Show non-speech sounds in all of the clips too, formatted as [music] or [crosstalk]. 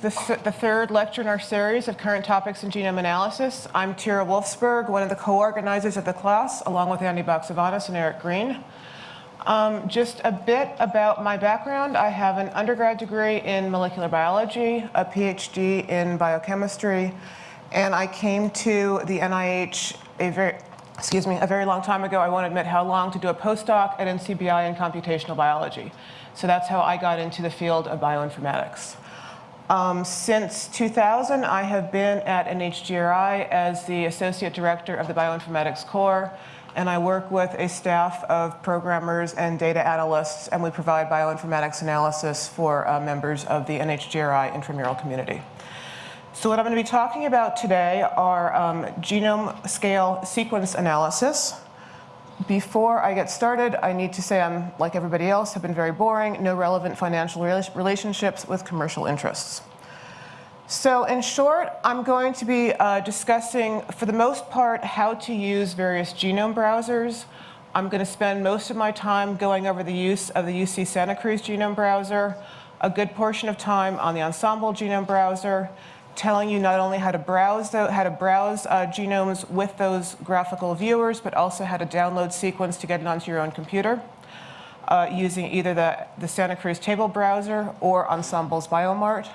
The, th the, third lecture in our series of current topics in genome analysis. I'm Tyra Wolfsberg, one of the co-organizers of the class, along with Andy Baxevanis and Eric Green. Um, just a bit about my background. I have an undergrad degree in molecular biology, a PhD in biochemistry, and I came to the NIH a very, excuse me, a very long time ago. I won't admit how long to do a postdoc at NCBI in computational biology. So that's how I got into the field of bioinformatics. Um, since 2000, I have been at NHGRI as the Associate Director of the Bioinformatics Core, and I work with a staff of programmers and data analysts, and we provide bioinformatics analysis for uh, members of the NHGRI intramural community. So what I'm going to be talking about today are um, genome scale sequence analysis, before I get started, I need to say I'm, like everybody else, have been very boring, no relevant financial relationships with commercial interests. So in short, I'm going to be uh, discussing, for the most part, how to use various genome browsers. I'm going to spend most of my time going over the use of the UC Santa Cruz genome browser, a good portion of time on the Ensembl genome browser, telling you not only how to browse how to browse uh, genomes with those graphical viewers, but also how to download sequence to get it onto your own computer uh, using either the, the Santa Cruz table browser or Ensembl's BioMart.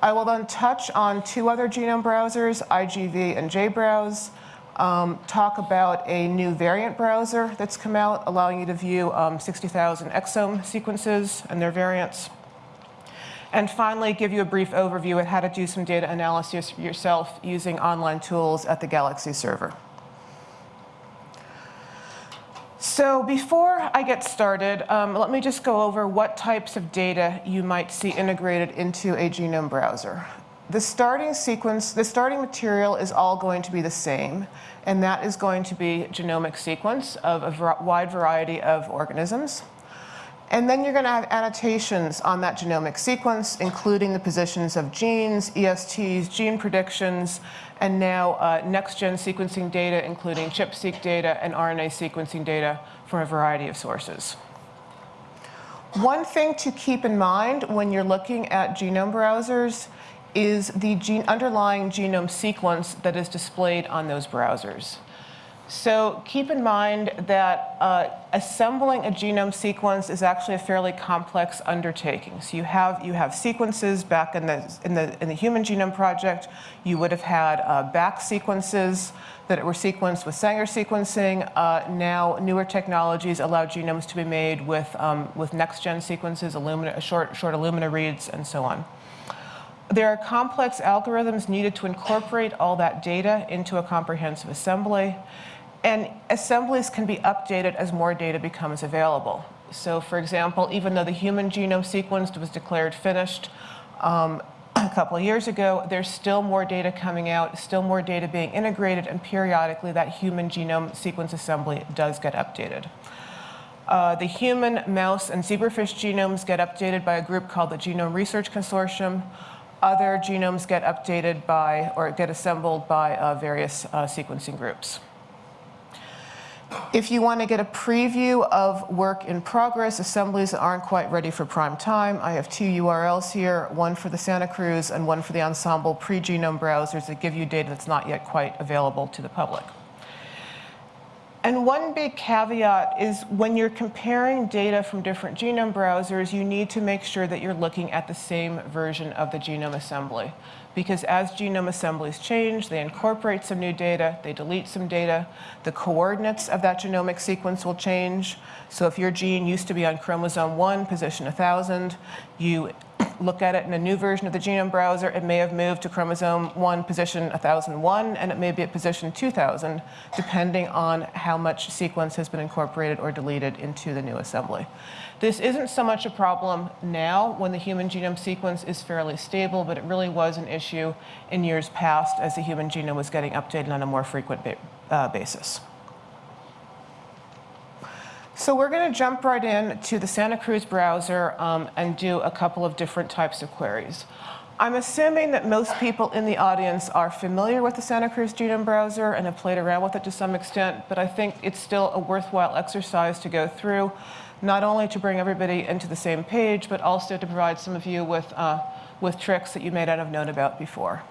I will then touch on two other genome browsers, IGV and JBrowse, um, talk about a new variant browser that's come out, allowing you to view um, 60,000 exome sequences and their variants. And finally, give you a brief overview of how to do some data analysis yourself using online tools at the Galaxy server. So before I get started, um, let me just go over what types of data you might see integrated into a genome browser. The starting sequence, the starting material is all going to be the same, and that is going to be genomic sequence of a wide variety of organisms. And then you're going to have annotations on that genomic sequence, including the positions of genes, ESTs, gene predictions, and now uh, next-gen sequencing data, including ChIP-seq data and RNA sequencing data from a variety of sources. One thing to keep in mind when you're looking at genome browsers is the gene underlying genome sequence that is displayed on those browsers. So keep in mind that uh, assembling a genome sequence is actually a fairly complex undertaking. So you have, you have sequences BAC in the, in, the, in the Human Genome Project. You would have had uh, back sequences that were sequenced with Sanger sequencing. Uh, now newer technologies allow genomes to be made with, um, with next-gen sequences, Illumina, short, short Illumina reads, and so on. There are complex algorithms needed to incorporate all that data into a comprehensive assembly. And assemblies can be updated as more data becomes available. So for example, even though the human genome sequence was declared finished um, [clears throat] a couple of years ago, there's still more data coming out, still more data being integrated, and periodically that human genome sequence assembly does get updated. Uh, the human, mouse, and zebrafish genomes get updated by a group called the Genome Research Consortium. Other genomes get updated by, or get assembled by uh, various uh, sequencing groups. If you want to get a preview of work in progress, assemblies that aren't quite ready for prime time, I have two URLs here, one for the Santa Cruz and one for the Ensembl pre-genome browsers that give you data that's not yet quite available to the public. And one big caveat is when you're comparing data from different genome browsers, you need to make sure that you're looking at the same version of the genome assembly because as genome assemblies change, they incorporate some new data, they delete some data, the coordinates of that genomic sequence will change. So if your gene used to be on chromosome 1, position 1000, you look at it in a new version of the genome browser, it may have moved to chromosome 1, position 1001, and it may be at position 2000, depending on how much sequence has been incorporated or deleted into the new assembly. This isn't so much a problem now when the human genome sequence is fairly stable, but it really was an issue in years past as the human genome was getting updated on a more frequent ba uh, basis. So we're going to jump right in to the Santa Cruz browser um, and do a couple of different types of queries. I'm assuming that most people in the audience are familiar with the Santa Cruz Genome Browser and have played around with it to some extent, but I think it's still a worthwhile exercise to go through not only to bring everybody into the same page, but also to provide some of you with, uh, with tricks that you may not have known about before.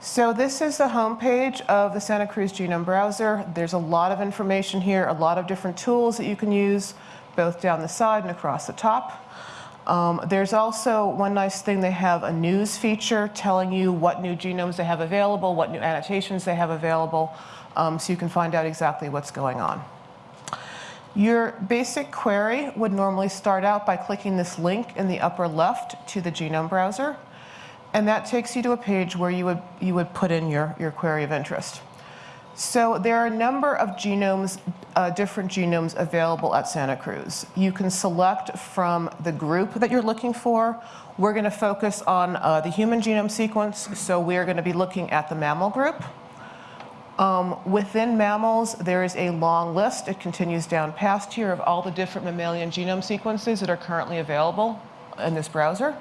So this is the homepage of the Santa Cruz Genome Browser. There's a lot of information here, a lot of different tools that you can use, both down the side and across the top. Um, there's also one nice thing, they have a news feature telling you what new genomes they have available, what new annotations they have available, um, so you can find out exactly what's going on. Your basic query would normally start out by clicking this link in the upper left to the genome browser. And that takes you to a page where you would, you would put in your, your query of interest. So there are a number of genomes, uh, different genomes available at Santa Cruz. You can select from the group that you're looking for. We're going to focus on uh, the human genome sequence, so we are going to be looking at the mammal group. Um, within mammals, there is a long list. It continues down past here of all the different mammalian genome sequences that are currently available in this browser.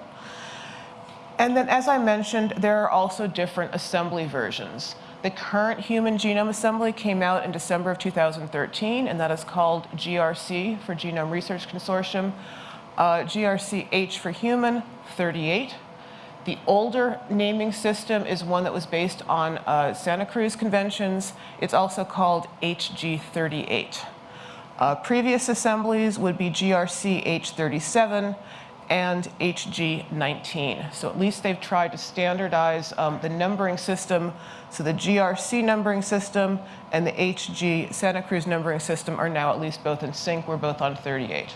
And then, as I mentioned, there are also different assembly versions. The current human genome assembly came out in December of 2013, and that is called GRC for Genome Research Consortium. Uh, GRC-H for human, 38. The older naming system is one that was based on uh, Santa Cruz conventions. It's also called HG38. Uh, previous assemblies would be GRC H37, and HG19. So at least they've tried to standardize um, the numbering system. So the GRC numbering system and the HG Santa Cruz numbering system are now at least both in sync. We're both on 38.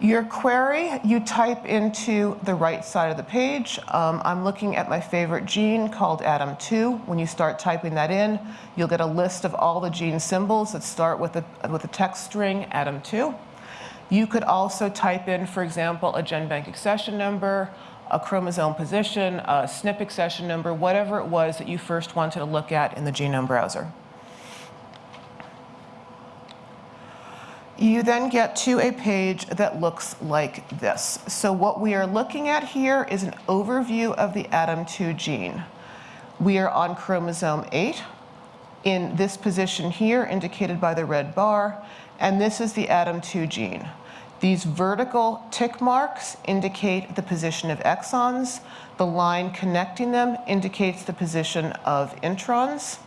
Your query, you type into the right side of the page. Um, I'm looking at my favorite gene called ADAM2. When you start typing that in, you'll get a list of all the gene symbols that start with a, with a text string ADAM2. You could also type in, for example, a GenBank accession number, a chromosome position, a SNP accession number, whatever it was that you first wanted to look at in the genome browser. You then get to a page that looks like this. So what we are looking at here is an overview of the ADAM2 gene. We are on chromosome 8 in this position here indicated by the red bar, and this is the ADAM2 gene. These vertical tick marks indicate the position of exons. The line connecting them indicates the position of introns.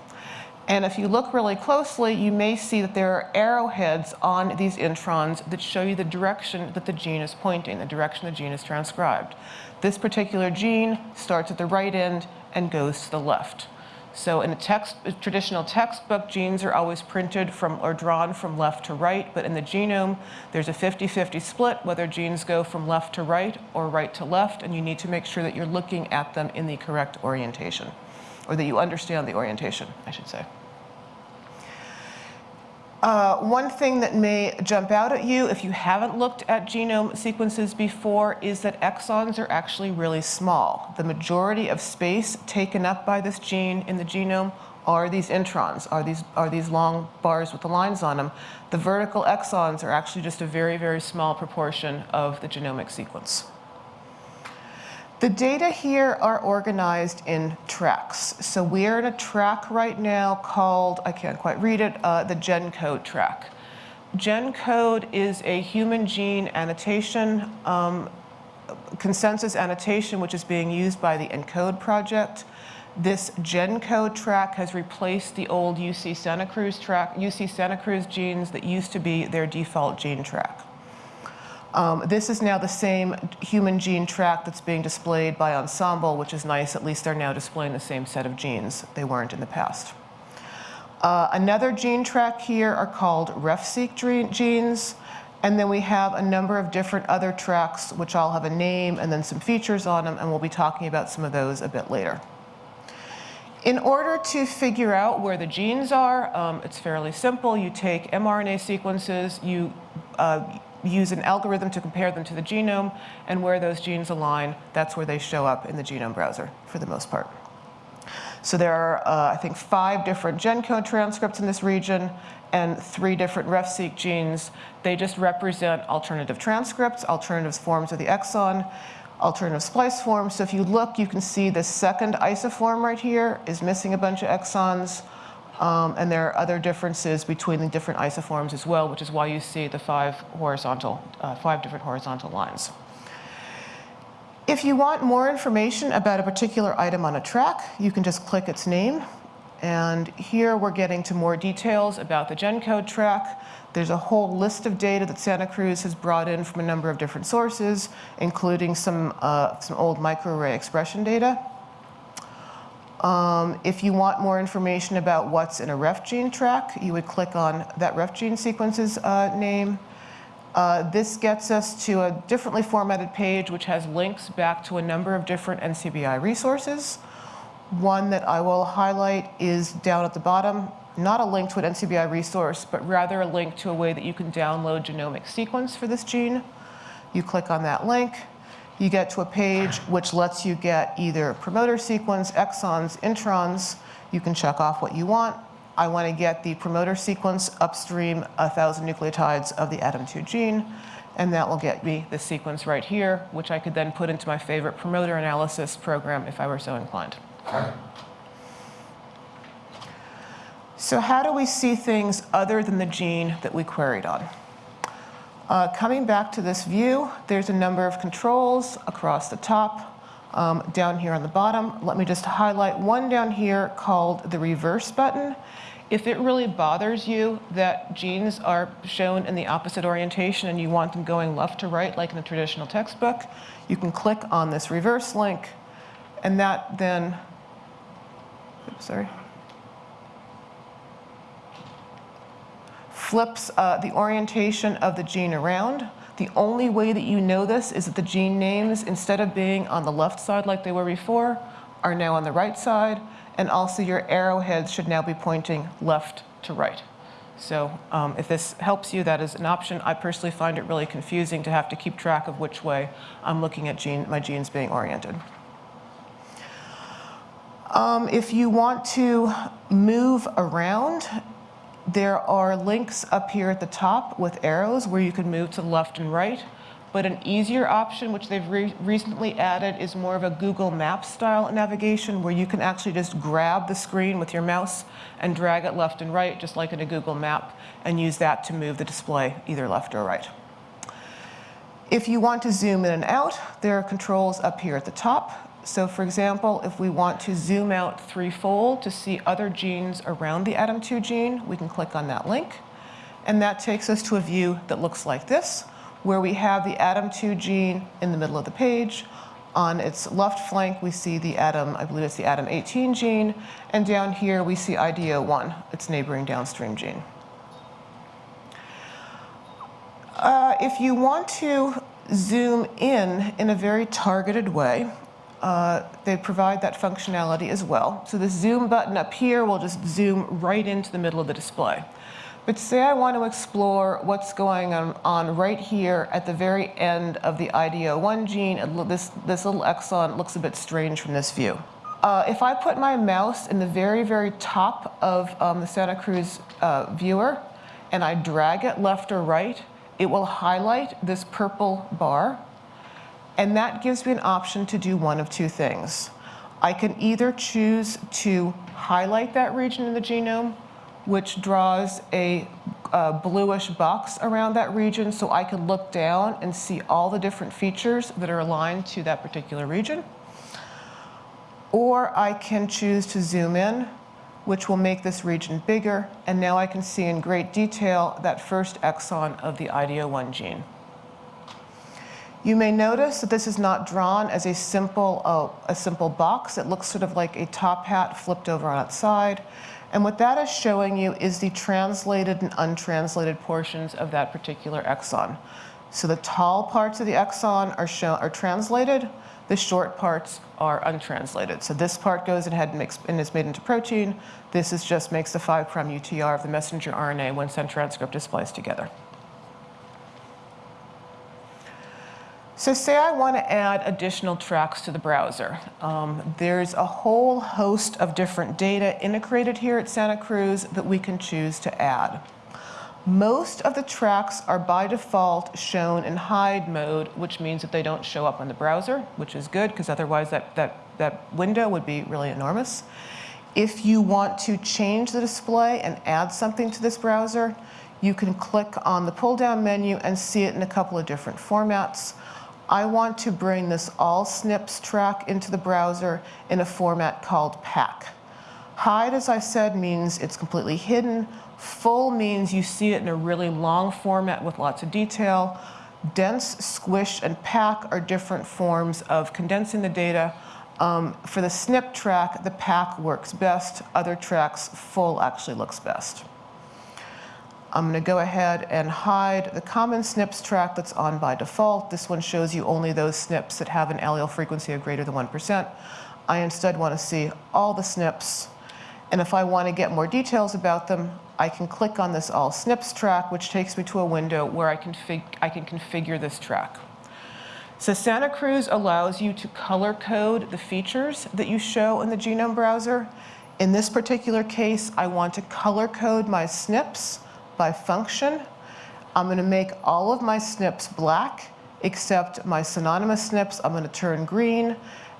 And if you look really closely, you may see that there are arrowheads on these introns that show you the direction that the gene is pointing, the direction the gene is transcribed. This particular gene starts at the right end and goes to the left. So in a text, a traditional textbook, genes are always printed from or drawn from left to right, but in the genome, there's a 50-50 split, whether genes go from left to right or right to left, and you need to make sure that you're looking at them in the correct orientation, or that you understand the orientation, I should say. Uh, one thing that may jump out at you if you haven't looked at genome sequences before is that exons are actually really small. The majority of space taken up by this gene in the genome are these introns, are these, are these long bars with the lines on them. The vertical exons are actually just a very, very small proportion of the genomic sequence. The data here are organized in tracks. So we are in a track right now called, I can't quite read it, uh, the GenCode track. GenCode is a human gene annotation, um, consensus annotation, which is being used by the ENCODE project. This GenCode track has replaced the old UC Santa Cruz track, UC Santa Cruz genes that used to be their default gene track. Um, this is now the same human gene track that's being displayed by Ensembl, which is nice. At least they're now displaying the same set of genes. They weren't in the past. Uh, another gene track here are called RefSeq genes. And then we have a number of different other tracks, which all have a name and then some features on them, and we'll be talking about some of those a bit later. In order to figure out where the genes are, um, it's fairly simple. You take mRNA sequences, you uh, use an algorithm to compare them to the genome, and where those genes align, that's where they show up in the genome browser for the most part. So there are, uh, I think, five different GenCode transcripts in this region and three different RefSeq genes. They just represent alternative transcripts, alternative forms of the exon, alternative splice forms. So if you look, you can see the second isoform right here is missing a bunch of exons. Um, and there are other differences between the different isoforms as well, which is why you see the five horizontal, uh, five different horizontal lines. If you want more information about a particular item on a track, you can just click its name. And here we're getting to more details about the GenCode track. There's a whole list of data that Santa Cruz has brought in from a number of different sources, including some, uh, some old microarray expression data. Um, if you want more information about what's in a ref gene track, you would click on that ref gene sequence's uh, name. Uh, this gets us to a differently formatted page which has links back to a number of different NCBI resources. One that I will highlight is down at the bottom, not a link to an NCBI resource, but rather a link to a way that you can download genomic sequence for this gene. You click on that link, you get to a page which lets you get either promoter sequence, exons, introns. You can check off what you want. I want to get the promoter sequence upstream 1,000 nucleotides of the ADAM2 gene, and that will get me the sequence right here, which I could then put into my favorite promoter analysis program if I were so inclined. So how do we see things other than the gene that we queried on? Uh, coming back to this view, there's a number of controls across the top. Um, down here on the bottom, let me just highlight one down here called the reverse button. If it really bothers you that genes are shown in the opposite orientation and you want them going left to right like in the traditional textbook, you can click on this reverse link and that then, oops, sorry, flips uh, the orientation of the gene around. The only way that you know this is that the gene names, instead of being on the left side like they were before, are now on the right side. And also your arrowheads should now be pointing left to right. So um, if this helps you, that is an option. I personally find it really confusing to have to keep track of which way I'm looking at gene, my genes being oriented. Um, if you want to move around there are links up here at the top with arrows where you can move to left and right. But an easier option, which they've re recently added, is more of a Google Maps style navigation where you can actually just grab the screen with your mouse and drag it left and right, just like in a Google map, and use that to move the display either left or right. If you want to zoom in and out, there are controls up here at the top. So for example, if we want to zoom out threefold to see other genes around the ADAM2 gene, we can click on that link. And that takes us to a view that looks like this, where we have the ADAM2 gene in the middle of the page. On its left flank, we see the ADAM, I believe it's the ADAM18 gene. And down here, we see IDO1, its neighboring downstream gene. Uh, if you want to zoom in in a very targeted way, uh, they provide that functionality as well. So the zoom button up here will just zoom right into the middle of the display. But say I want to explore what's going on, on right here at the very end of the IDO1 gene. This, this little exon looks a bit strange from this view. Uh, if I put my mouse in the very, very top of um, the Santa Cruz uh, viewer and I drag it left or right, it will highlight this purple bar and that gives me an option to do one of two things. I can either choose to highlight that region in the genome, which draws a, a, bluish box around that region so I can look down and see all the different features that are aligned to that particular region. Or I can choose to zoom in, which will make this region bigger, and now I can see in great detail that first exon of the IDO1 gene. You may notice that this is not drawn as a simple, uh, a simple box. It looks sort of like a top hat flipped over on its side. And what that is showing you is the translated and untranslated portions of that particular exon. So the tall parts of the exon are, shown, are translated, the short parts are untranslated. So this part goes ahead and, makes, and is made into protein. This is just makes the 5' UTR of the messenger RNA when sent transcript is spliced together. So say I want to add additional tracks to the browser. Um, there's a whole host of different data integrated here at Santa Cruz that we can choose to add. Most of the tracks are by default shown in hide mode, which means that they don't show up on the browser, which is good because otherwise that, that, that window would be really enormous. If you want to change the display and add something to this browser, you can click on the pull-down menu and see it in a couple of different formats. I want to bring this all SNPs track into the browser in a format called pack. Hide, as I said, means it's completely hidden. Full means you see it in a really long format with lots of detail. Dense, squish, and pack are different forms of condensing the data. Um, for the SNP track, the pack works best. Other tracks, full actually looks best. I'm going to go ahead and hide the common SNPs track that's on by default. This one shows you only those SNPs that have an allele frequency of greater than 1%. I instead want to see all the SNPs. And if I want to get more details about them, I can click on this All SNPs track, which takes me to a window where I, config I can configure this track. So Santa Cruz allows you to color code the features that you show in the genome browser. In this particular case, I want to color code my SNPs by function. I'm going to make all of my SNPs black, except my synonymous SNPs I'm going to turn green,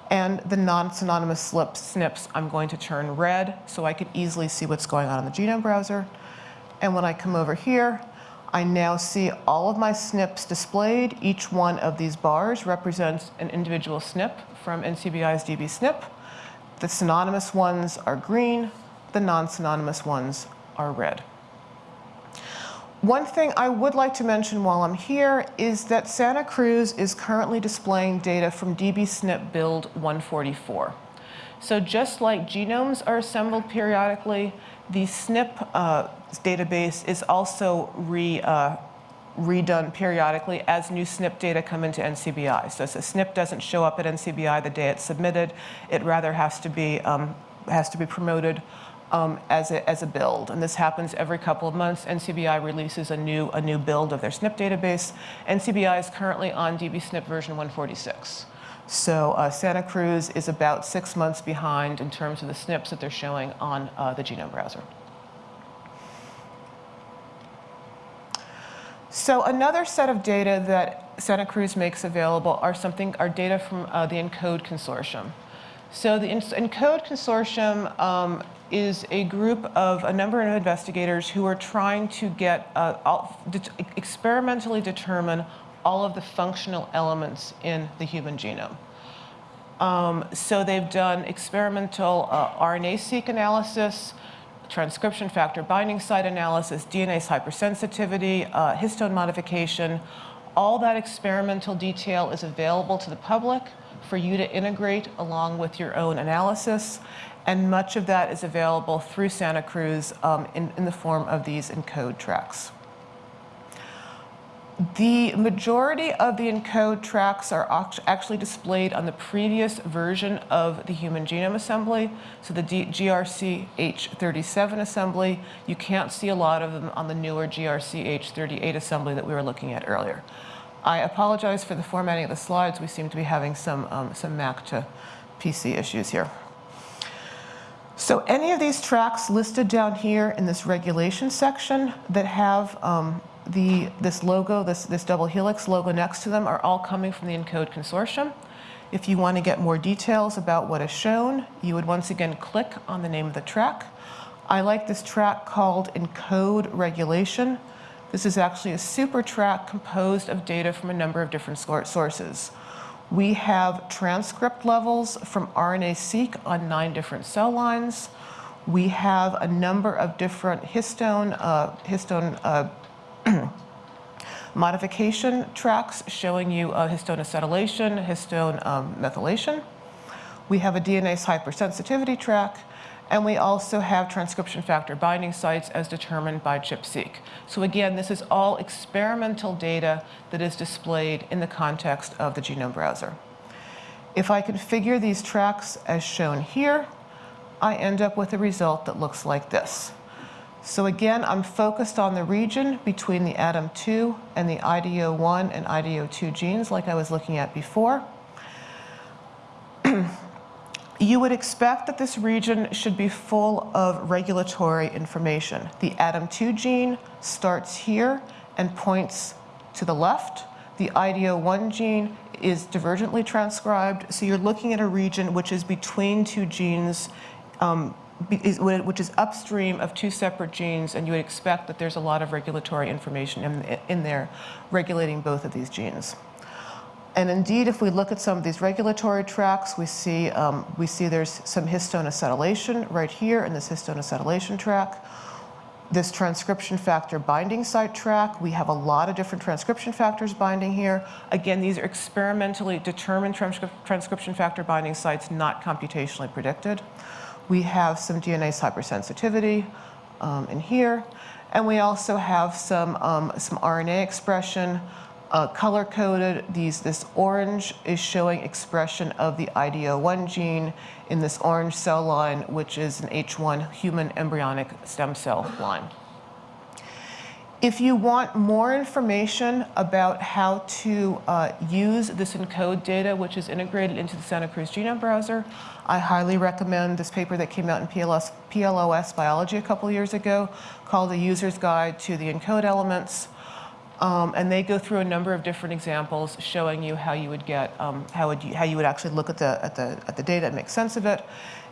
and the non-synonymous SNPs I'm going to turn red so I can easily see what's going on in the genome browser. And when I come over here, I now see all of my SNPs displayed. Each one of these bars represents an individual SNP from NCBI's dbSNP. The synonymous ones are green, the non-synonymous ones are red. One thing I would like to mention while I'm here is that Santa Cruz is currently displaying data from dbSNP build 144. So just like genomes are assembled periodically, the SNP uh, database is also re, uh, redone periodically as new SNP data come into NCBI. So a SNP doesn't show up at NCBI the day it's submitted, it rather has to be, um, has to be promoted um, as, a, as a build. And this happens every couple of months. NCBI releases a new, a new build of their SNP database. NCBI is currently on dbSNP version 146. So uh, Santa Cruz is about six months behind in terms of the SNPs that they're showing on uh, the genome browser. So another set of data that Santa Cruz makes available are something are data from uh, the ENCODE consortium. So the ENCODE consortium um, is a group of a number of investigators who are trying to get, uh, all, de experimentally determine all of the functional elements in the human genome. Um, so they've done experimental uh, RNA-seq analysis, transcription factor binding site analysis, DNase hypersensitivity, uh, histone modification. All that experimental detail is available to the public for you to integrate along with your own analysis and much of that is available through Santa Cruz um, in, in the form of these ENCODE tracks. The majority of the ENCODE tracks are actually displayed on the previous version of the Human Genome Assembly, so the GRC H37 assembly. You can't see a lot of them on the newer GRC H38 assembly that we were looking at earlier. I apologize for the formatting of the slides. We seem to be having some, um, some Mac to PC issues here. So any of these tracks listed down here in this regulation section that have um, the, this logo, this, this double helix logo next to them are all coming from the ENCODE consortium. If you want to get more details about what is shown, you would once again click on the name of the track. I like this track called ENCODE regulation. This is actually a super track composed of data from a number of different sources. We have transcript levels from RNA-seq on nine different cell lines. We have a number of different histone, uh, histone uh, [clears throat] modification tracks showing you uh, histone acetylation, histone um, methylation. We have a DNase hypersensitivity track, and we also have transcription factor binding sites as determined by ChIP-seq. So again, this is all experimental data that is displayed in the context of the genome browser. If I configure these tracks as shown here, I end up with a result that looks like this. So again, I'm focused on the region between the ADAM2 and the IDO1 and IDO2 genes like I was looking at before. You would expect that this region should be full of regulatory information. The ADAM2 gene starts here and points to the left. The IDO1 gene is divergently transcribed, so you're looking at a region which is between two genes um, which is upstream of two separate genes, and you would expect that there's a lot of regulatory information in, in there regulating both of these genes. And indeed, if we look at some of these regulatory tracks, we see, um, we see there's some histone acetylation right here in this histone acetylation track. This transcription factor binding site track, we have a lot of different transcription factors binding here. Again, these are experimentally determined transcri- transcription factor binding sites, not computationally predicted. We have some DNase hypersensitivity um, in here. And we also have some, um, some RNA expression, uh, color coded. These, this orange is showing expression of the IDO1 gene in this orange cell line, which is an H1 human embryonic stem cell line. If you want more information about how to uh, use this ENCODE data, which is integrated into the Santa Cruz Genome Browser, I highly recommend this paper that came out in PLOS Biology a couple years ago called The User's Guide to the ENCODE Elements. Um, and they go through a number of different examples showing you how you would get, um, how, would you, how you would actually look at the, at, the, at the data and make sense of it.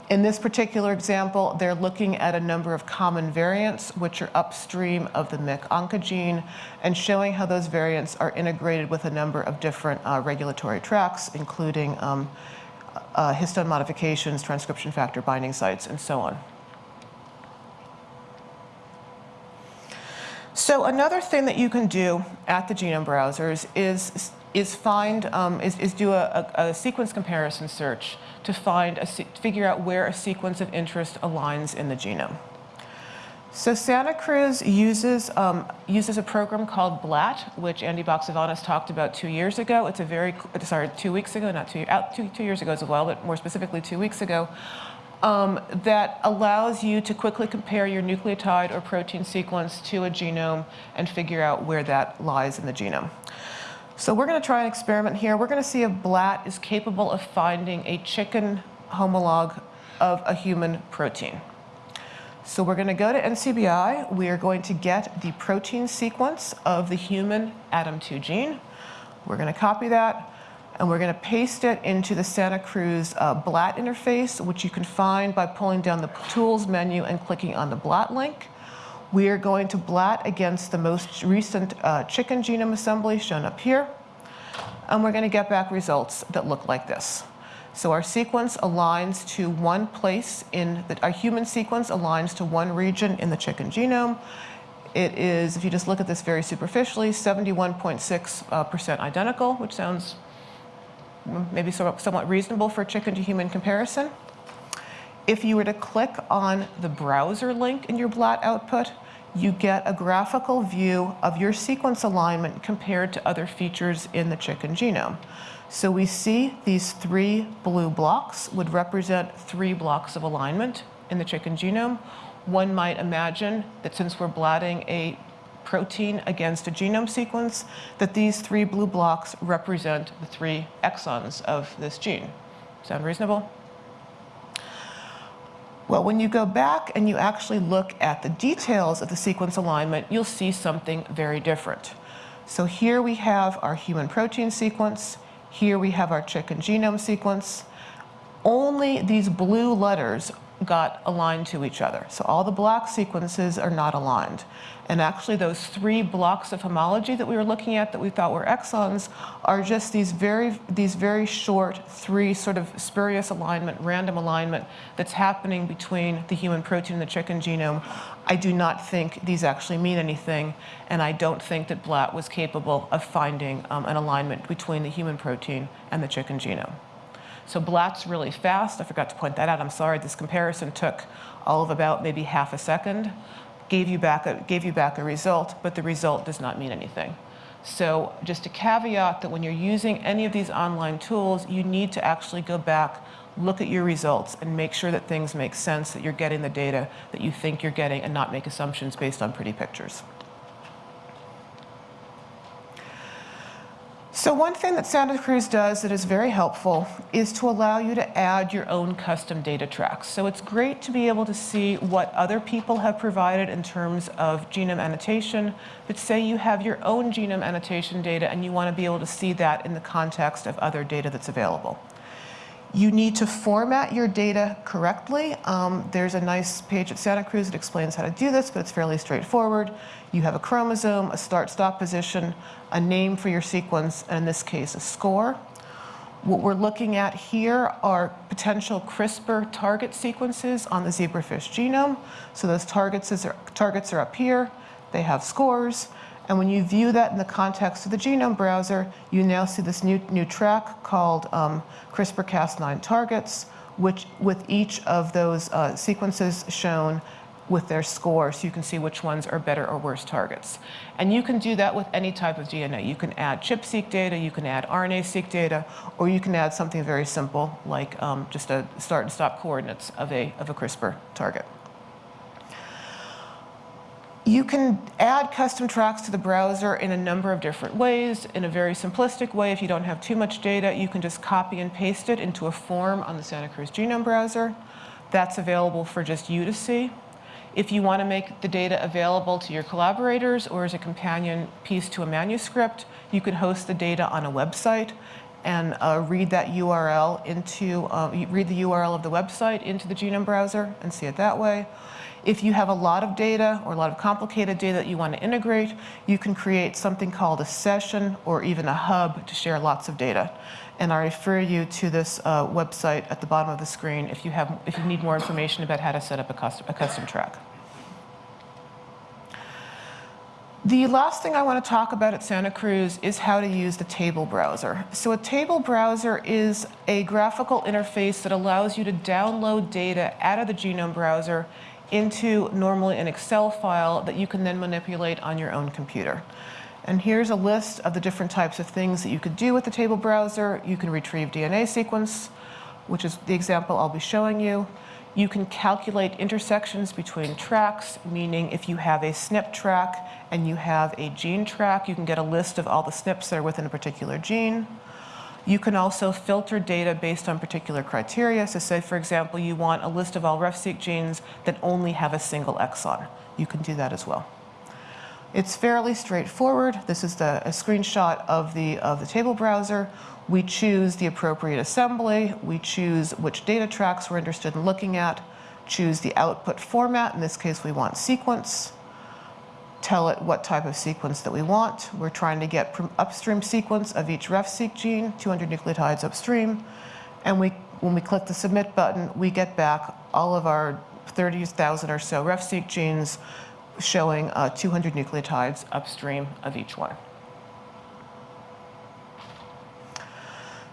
In this particular example, they're looking at a number of common variants, which are upstream of the MYC oncogene, and showing how those variants are integrated with a number of different uh, regulatory tracks, including um, uh, histone modifications, transcription factor binding sites, and so on. So another thing that you can do at the genome browsers is, is find, um, is, is do a, a, a, sequence comparison search to find, a, figure out where a sequence of interest aligns in the genome. So Santa Cruz uses, um, uses a program called BLAT, which Andy Baxevanis talked about two years ago. It's a very, sorry, two weeks ago, not two, out two, two years ago as well, but more specifically two weeks ago um, that allows you to quickly compare your nucleotide or protein sequence to a genome and figure out where that lies in the genome. So we're going to try an experiment here. We're going to see if BLAT is capable of finding a chicken homolog of a human protein. So we're going to go to NCBI. We are going to get the protein sequence of the human ADAM2 gene. We're going to copy that and we're going to paste it into the Santa Cruz uh, BLAT interface, which you can find by pulling down the Tools menu and clicking on the BLAT link. We are going to BLAT against the most recent uh, chicken genome assembly shown up here, and we're going to get back results that look like this. So our sequence aligns to one place in the, our human sequence aligns to one region in the chicken genome. It is, if you just look at this very superficially, 71.6% uh, identical, which sounds maybe somewhat reasonable for chicken to human comparison. If you were to click on the browser link in your BLAT output, you get a graphical view of your sequence alignment compared to other features in the chicken genome. So we see these three blue blocks would represent three blocks of alignment in the chicken genome. One might imagine that since we're blatting a protein against a genome sequence, that these three blue blocks represent the three exons of this gene. Sound reasonable? Well, when you go back and you actually look at the details of the sequence alignment, you'll see something very different. So here we have our human protein sequence. Here we have our chicken genome sequence. Only these blue letters got aligned to each other. So all the black sequences are not aligned. And actually those three blocks of homology that we were looking at that we thought were exons are just these very, these very short three sort of spurious alignment, random alignment that's happening between the human protein and the chicken genome. I do not think these actually mean anything, and I don't think that BLAT was capable of finding um, an alignment between the human protein and the chicken genome. So BLAT's really fast. I forgot to point that out. I'm sorry. This comparison took all of about maybe half a second. Gave you back a, gave you back a result, but the result does not mean anything. So just a caveat that when you're using any of these online tools, you need to actually go back, look at your results, and make sure that things make sense, that you're getting the data that you think you're getting, and not make assumptions based on pretty pictures. So one thing that Santa Cruz does that is very helpful is to allow you to add your own custom data tracks. So it's great to be able to see what other people have provided in terms of genome annotation, but say you have your own genome annotation data and you want to be able to see that in the context of other data that's available. You need to format your data correctly. Um, there's a nice page at Santa Cruz that explains how to do this, but it's fairly straightforward. You have a chromosome, a start-stop position, a name for your sequence, and in this case, a score. What we're looking at here are potential CRISPR target sequences on the zebrafish genome. So those targets, is, targets are up here. They have scores. And when you view that in the context of the genome browser, you now see this new, new track called um, CRISPR-Cas9 targets, which with each of those uh, sequences shown with their score so you can see which ones are better or worse targets. And you can do that with any type of DNA. You can add ChIP-seq data, you can add RNA-seq data, or you can add something very simple like um, just a start and stop coordinates of a, of a CRISPR target. You can add custom tracks to the browser in a number of different ways. In a very simplistic way, if you don't have too much data, you can just copy and paste it into a form on the Santa Cruz Genome Browser. That's available for just you to see. If you want to make the data available to your collaborators or as a companion piece to a manuscript, you can host the data on a website and uh, read that URL into, uh, read the URL of the website into the genome browser and see it that way. If you have a lot of data or a lot of complicated data that you want to integrate, you can create something called a session or even a hub to share lots of data. And I refer you to this uh, website at the bottom of the screen if you, have, if you need more information about how to set up a custom, a custom track. The last thing I want to talk about at Santa Cruz is how to use the table browser. So a table browser is a graphical interface that allows you to download data out of the genome browser into normally an Excel file that you can then manipulate on your own computer. And here's a list of the different types of things that you could do with the table browser. You can retrieve DNA sequence, which is the example I'll be showing you. You can calculate intersections between tracks, meaning if you have a SNP track and you have a gene track, you can get a list of all the SNPs that are within a particular gene. You can also filter data based on particular criteria. So say, for example, you want a list of all RefSeq genes that only have a single exon. You can do that as well. It's fairly straightforward. This is the, a screenshot of the, of the table browser. We choose the appropriate assembly. We choose which data tracks we're interested in looking at, choose the output format. In this case, we want sequence tell it what type of sequence that we want. We're trying to get upstream sequence of each RefSeq gene, 200 nucleotides upstream. And we, when we click the submit button, we get back all of our 30,000 or so RefSeq genes showing uh, 200 nucleotides upstream of each one.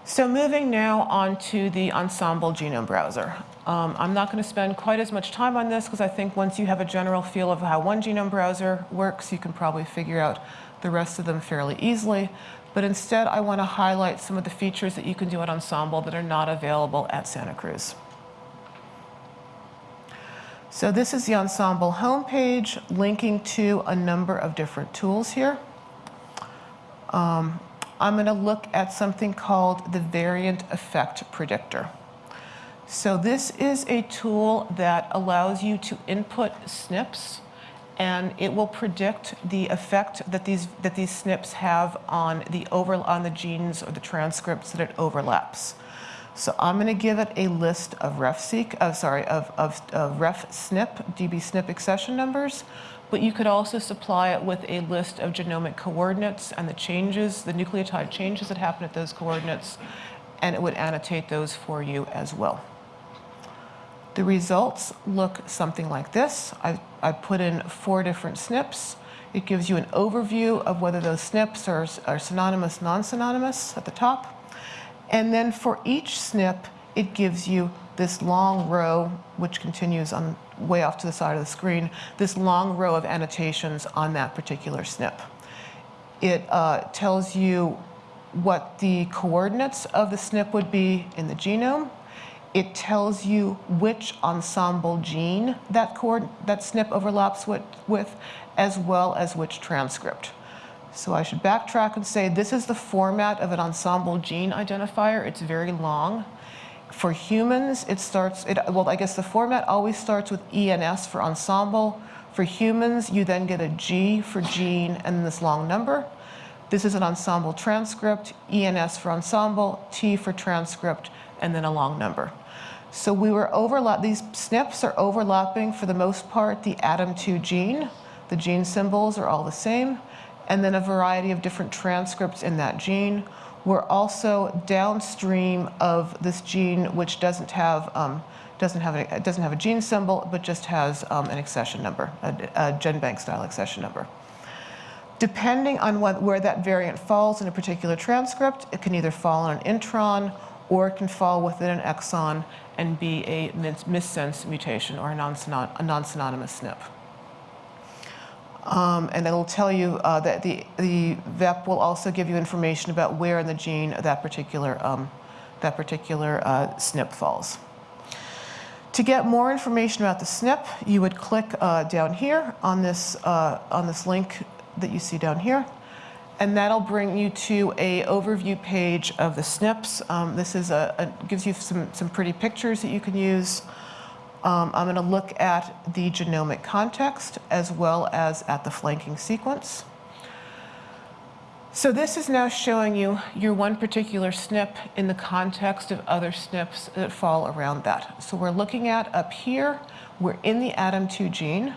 So moving now on to the Ensembl Genome Browser. Um, I'm not going to spend quite as much time on this because I think once you have a general feel of how one genome browser works, you can probably figure out the rest of them fairly easily. But instead, I want to highlight some of the features that you can do at Ensembl that are not available at Santa Cruz. So this is the Ensembl homepage linking to a number of different tools here. Um, I'm going to look at something called the variant effect predictor. So this is a tool that allows you to input SNPs and it will predict the effect that these that these SNPs have on the over on the genes or the transcripts that it overlaps. So I'm going to give it a list of RefSeq, uh, sorry, of, of, of RefSNP, dbSNP accession numbers, but you could also supply it with a list of genomic coordinates and the changes, the nucleotide changes that happen at those coordinates, and it would annotate those for you as well. The results look something like this. I, I put in four different SNPs. It gives you an overview of whether those SNPs are, are synonymous, non-synonymous at the top. And then for each SNP, it gives you this long row, which continues on way off to the side of the screen, this long row of annotations on that particular SNP. It uh, tells you what the coordinates of the SNP would be in the genome. It tells you which Ensembl gene that, that SNP overlaps with, with, as well as which transcript. So I should backtrack and say this is the format of an Ensembl gene identifier. It's very long. For humans, it starts, it, well, I guess the format always starts with ENS for Ensembl. For humans, you then get a G for gene and this long number. This is an Ensembl transcript, ENS for Ensembl, T for transcript, and then a long number. So we were overlap, these SNPs are overlapping for the most part the ADAM2 gene. The gene symbols are all the same, and then a variety of different transcripts in that gene. We're also downstream of this gene, which doesn't have um, doesn't have a, doesn't have a gene symbol, but just has um, an accession number, a, a GenBank style accession number. Depending on what, where that variant falls in a particular transcript, it can either fall on an intron or it can fall within an exon and be a missense mutation or a non-synonymous SNP. Um, and it'll tell you uh, that the, the VEP will also give you information about where in the gene that particular, um, that particular uh, SNP falls. To get more information about the SNP, you would click uh, down here on this, uh, on this link that you see down here and that'll bring you to a overview page of the SNPs. Um, this is a, a, gives you some, some pretty pictures that you can use. Um, I'm gonna look at the genomic context as well as at the flanking sequence. So this is now showing you your one particular SNP in the context of other SNPs that fall around that. So we're looking at up here, we're in the ADAM2 gene.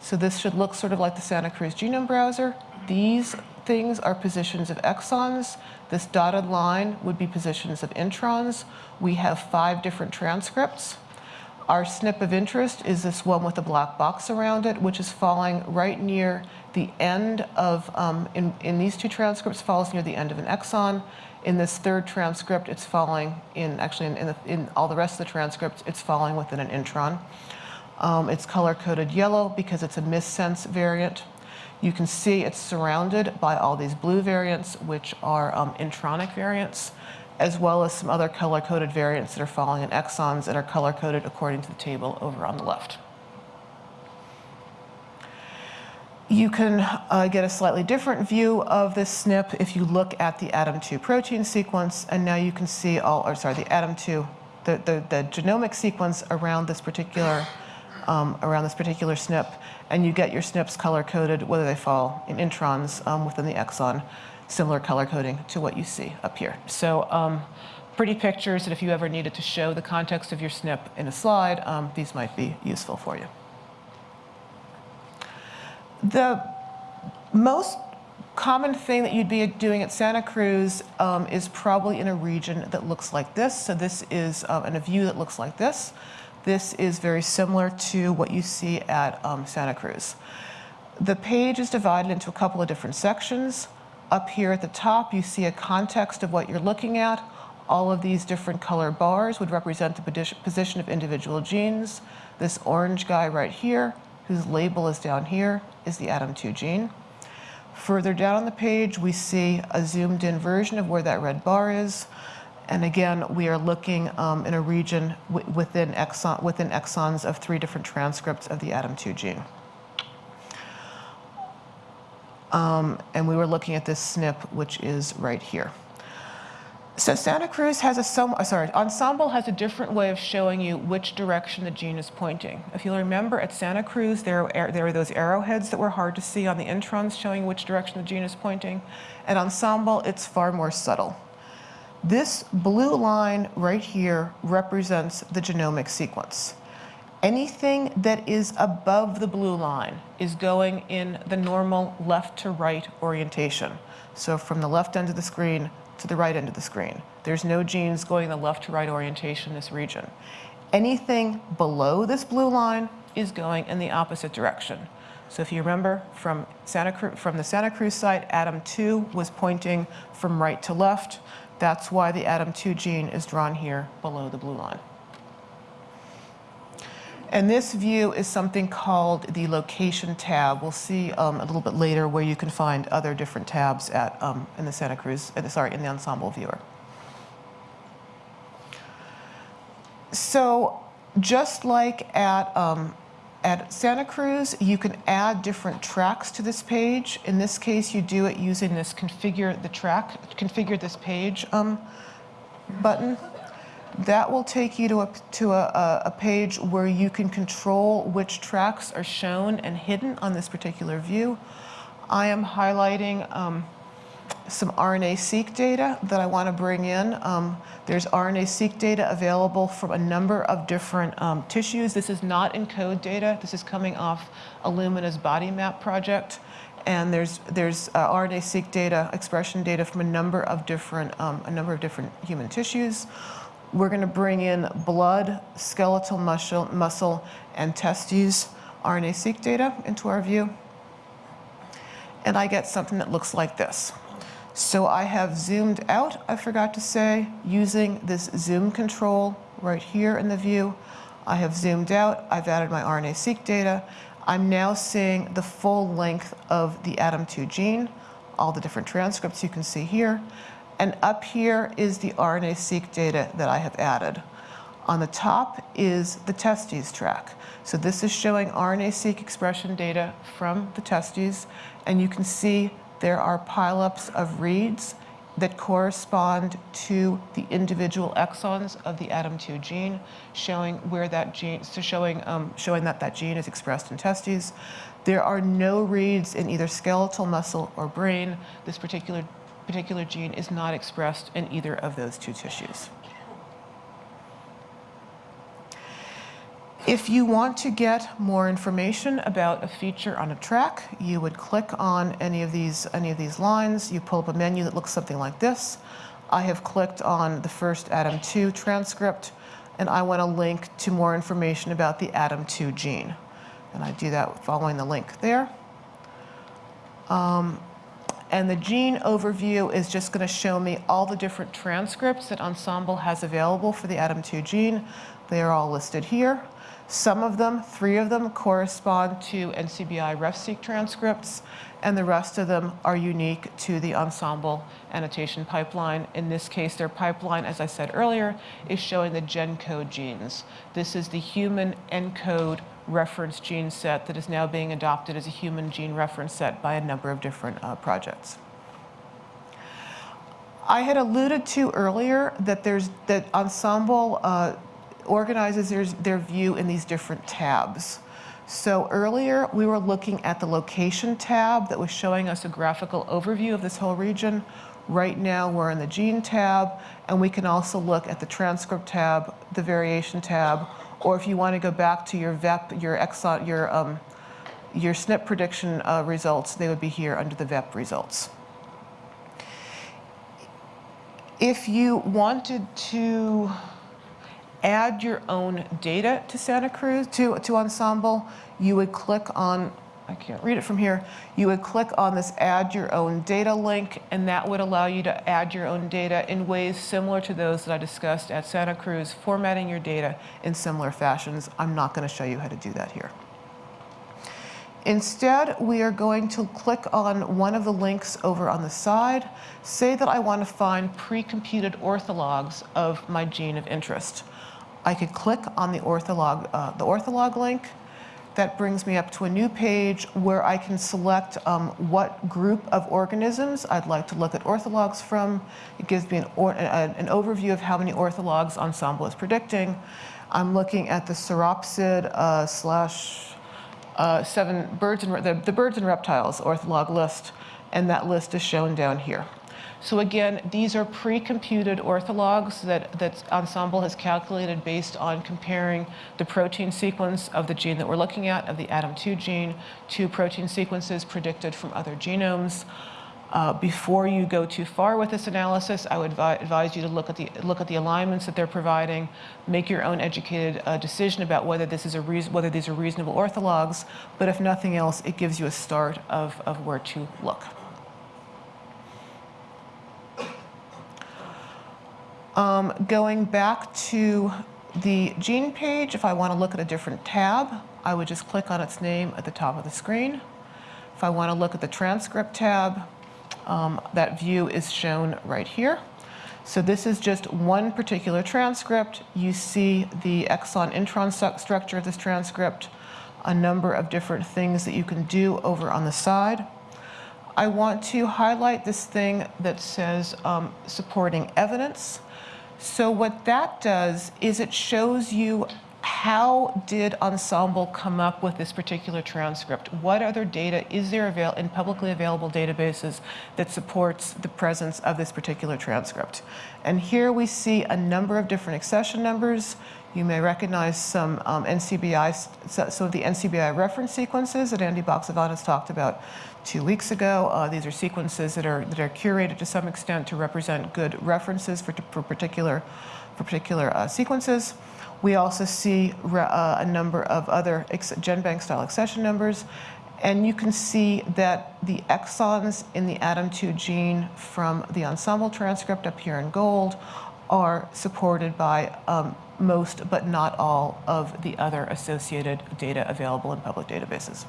So this should look sort of like the Santa Cruz Genome Browser. These things are positions of exons. This dotted line would be positions of introns. We have five different transcripts. Our SNP of interest is this one with a black box around it, which is falling right near the end of, um, in, in these two transcripts, falls near the end of an exon. In this third transcript, it's falling in, actually in, in, the, in all the rest of the transcripts, it's falling within an intron. Um, it's color-coded yellow because it's a missense variant. You can see it's surrounded by all these blue variants, which are um, intronic variants, as well as some other color-coded variants that are falling in exons and are color-coded according to the table over on the left. You can uh, get a slightly different view of this SNP if you look at the ADAM2 protein sequence, and now you can see all, or sorry, the ADAM2, the, the, the genomic sequence around this particular um, around this particular SNP, and you get your SNPs color-coded, whether they fall in introns um, within the exon, similar color coding to what you see up here. So um, pretty pictures that if you ever needed to show the context of your SNP in a slide, um, these might be useful for you. The most common thing that you'd be doing at Santa Cruz um, is probably in a region that looks like this. So this is um, in a view that looks like this. This is very similar to what you see at um, Santa Cruz. The page is divided into a couple of different sections. Up here at the top, you see a context of what you're looking at. All of these different color bars would represent the position of individual genes. This orange guy right here, whose label is down here, is the ADAM2 gene. Further down on the page, we see a zoomed in version of where that red bar is. And again, we are looking um, in a region within, exon within exons of three different transcripts of the ADAM2 gene. Um, and we were looking at this SNP, which is right here. So Santa Cruz has a, some, uh, sorry, Ensembl has a different way of showing you which direction the gene is pointing. If you'll remember at Santa Cruz, there, there were those arrowheads that were hard to see on the introns showing which direction the gene is pointing. At Ensembl, it's far more subtle. This blue line right here represents the genomic sequence. Anything that is above the blue line is going in the normal left to right orientation. So from the left end of the screen to the right end of the screen. There's no genes going in the left to right orientation in this region. Anything below this blue line is going in the opposite direction. So if you remember from, Santa Cruz, from the Santa Cruz site, ADAM2 was pointing from right to left. That's why the ADAM2 gene is drawn here below the blue line. And this view is something called the location tab. We'll see um, a little bit later where you can find other different tabs at, um, in the Santa Cruz, uh, sorry, in the Ensembl viewer. So just like at um, at Santa Cruz, you can add different tracks to this page. In this case, you do it using this configure the track, configure this page um, button. That will take you to, a, to a, a page where you can control which tracks are shown and hidden on this particular view. I am highlighting um, some RNA-seq data that I want to bring in. Um, there's RNA-seq data available from a number of different um, tissues. This is not ENCODE data. This is coming off Illumina's body map project. And there's, there's uh, RNA-seq data, expression data from a number of different, um, a number of different human tissues. We're going to bring in blood, skeletal muscle, muscle and testes RNA-seq data into our view. And I get something that looks like this. So I have zoomed out, I forgot to say, using this zoom control right here in the view. I have zoomed out, I've added my RNA-seq data. I'm now seeing the full length of the ADAM2 gene, all the different transcripts you can see here. And up here is the RNA-seq data that I have added. On the top is the testes track. So this is showing RNA-seq expression data from the testes, and you can see there are pileups of reads that correspond to the individual exons of the ADAM2 gene, showing where that gene, so showing, um, showing that that gene is expressed in testes. There are no reads in either skeletal muscle or brain. This particular, particular gene is not expressed in either of those two tissues. If you want to get more information about a feature on a track, you would click on any of these, any of these lines. You pull up a menu that looks something like this. I have clicked on the first ADAM2 transcript, and I want a link to more information about the ADAM2 gene. And I do that following the link there. Um, and the gene overview is just going to show me all the different transcripts that Ensembl has available for the ADAM2 gene. They are all listed here. Some of them, three of them, correspond to NCBI RefSeq transcripts, and the rest of them are unique to the Ensembl annotation pipeline. In this case, their pipeline, as I said earlier, is showing the GenCode genes. This is the human ENCODE reference gene set that is now being adopted as a human gene reference set by a number of different uh, projects. I had alluded to earlier that there's that Ensembl uh, organizes their, their view in these different tabs. So earlier we were looking at the location tab that was showing us a graphical overview of this whole region. Right now we're in the gene tab and we can also look at the transcript tab, the variation tab, or if you want to go back to your VEP, your exon, your, um, your SNP prediction uh, results, they would be here under the VEP results. If you wanted to add your own data to Santa Cruz, to, to Ensembl, you would click on, I can't read it from here, you would click on this add your own data link and that would allow you to add your own data in ways similar to those that I discussed at Santa Cruz, formatting your data in similar fashions. I'm not gonna show you how to do that here. Instead, we are going to click on one of the links over on the side. Say that I want to find pre-computed orthologs of my gene of interest. I could click on the ortholog, uh, the ortholog link. That brings me up to a new page where I can select um, what group of organisms I'd like to look at orthologs from. It gives me an, or, an overview of how many orthologs Ensembl is predicting. I'm looking at the Sauropsid uh, slash uh, seven birds and the, the birds and reptiles ortholog list, and that list is shown down here. So again, these are pre-computed orthologs that, that Ensembl has calculated based on comparing the protein sequence of the gene that we're looking at, of the ADAM2 gene, to protein sequences predicted from other genomes. Uh, before you go too far with this analysis, I would advise you to look at the look at the alignments that they're providing, make your own educated uh, decision about whether this is a whether these are reasonable orthologs. But if nothing else, it gives you a start of, of where to look. Um, going back to the gene page, if I want to look at a different tab, I would just click on its name at the top of the screen. If I want to look at the transcript tab, um, that view is shown right here. So this is just one particular transcript. You see the exon intron structure of this transcript, a number of different things that you can do over on the side. I want to highlight this thing that says um, supporting evidence. So what that does is it shows you how did Ensembl come up with this particular transcript? What other data is there avail in publicly available databases that supports the presence of this particular transcript? And here we see a number of different accession numbers. You may recognize some um, NCBI, some of the NCBI reference sequences that Andy Baxevanis talked about two weeks ago. Uh, these are sequences that are, that are curated to some extent to represent good references for, for particular, for particular uh, sequences. We also see uh, a number of other GenBank style accession numbers. And you can see that the exons in the ADAM2 gene from the Ensembl transcript up here in gold are supported by um, most but not all of the other associated data available in public databases.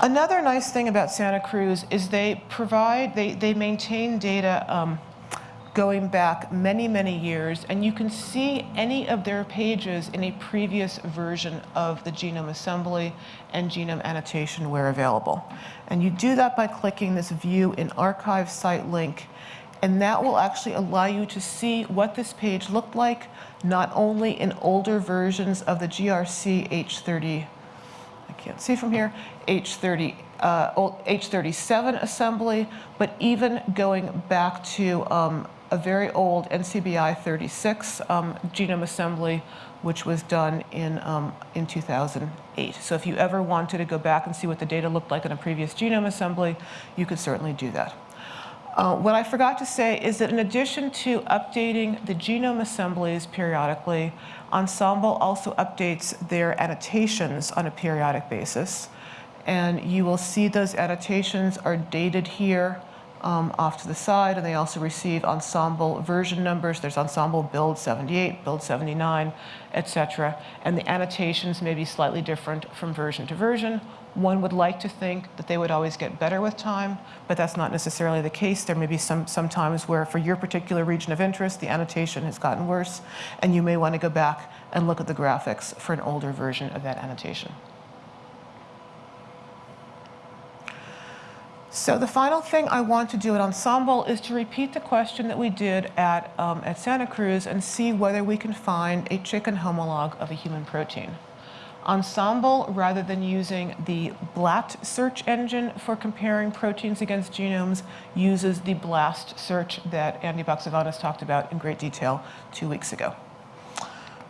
Another nice thing about Santa Cruz is they provide, they, they maintain data um, going back many, many years, and you can see any of their pages in a previous version of the genome assembly and genome annotation where available. And you do that by clicking this View in Archive Site link, and that will actually allow you to see what this page looked like, not only in older versions of the GRC H30, I can't see from here, H30 uh, H37 assembly, but even going back to um, a very old NCBI 36 um, genome assembly, which was done in, um, in 2008. So if you ever wanted to go back and see what the data looked like in a previous genome assembly, you could certainly do that. Uh, what I forgot to say is that in addition to updating the genome assemblies periodically, Ensembl also updates their annotations on a periodic basis. And you will see those annotations are dated here um, off to the side, and they also receive Ensembl version numbers. There's Ensembl build 78, build 79, etc. And the annotations may be slightly different from version to version. One would like to think that they would always get better with time, but that's not necessarily the case. There may be some, some times where for your particular region of interest, the annotation has gotten worse, and you may want to go back and look at the graphics for an older version of that annotation. So the final thing I want to do at Ensembl is to repeat the question that we did at, um, at Santa Cruz and see whether we can find a chicken homolog of a human protein. Ensembl, rather than using the BLAT search engine for comparing proteins against genomes, uses the BLAST search that Andy Baxevanis talked about in great detail two weeks ago.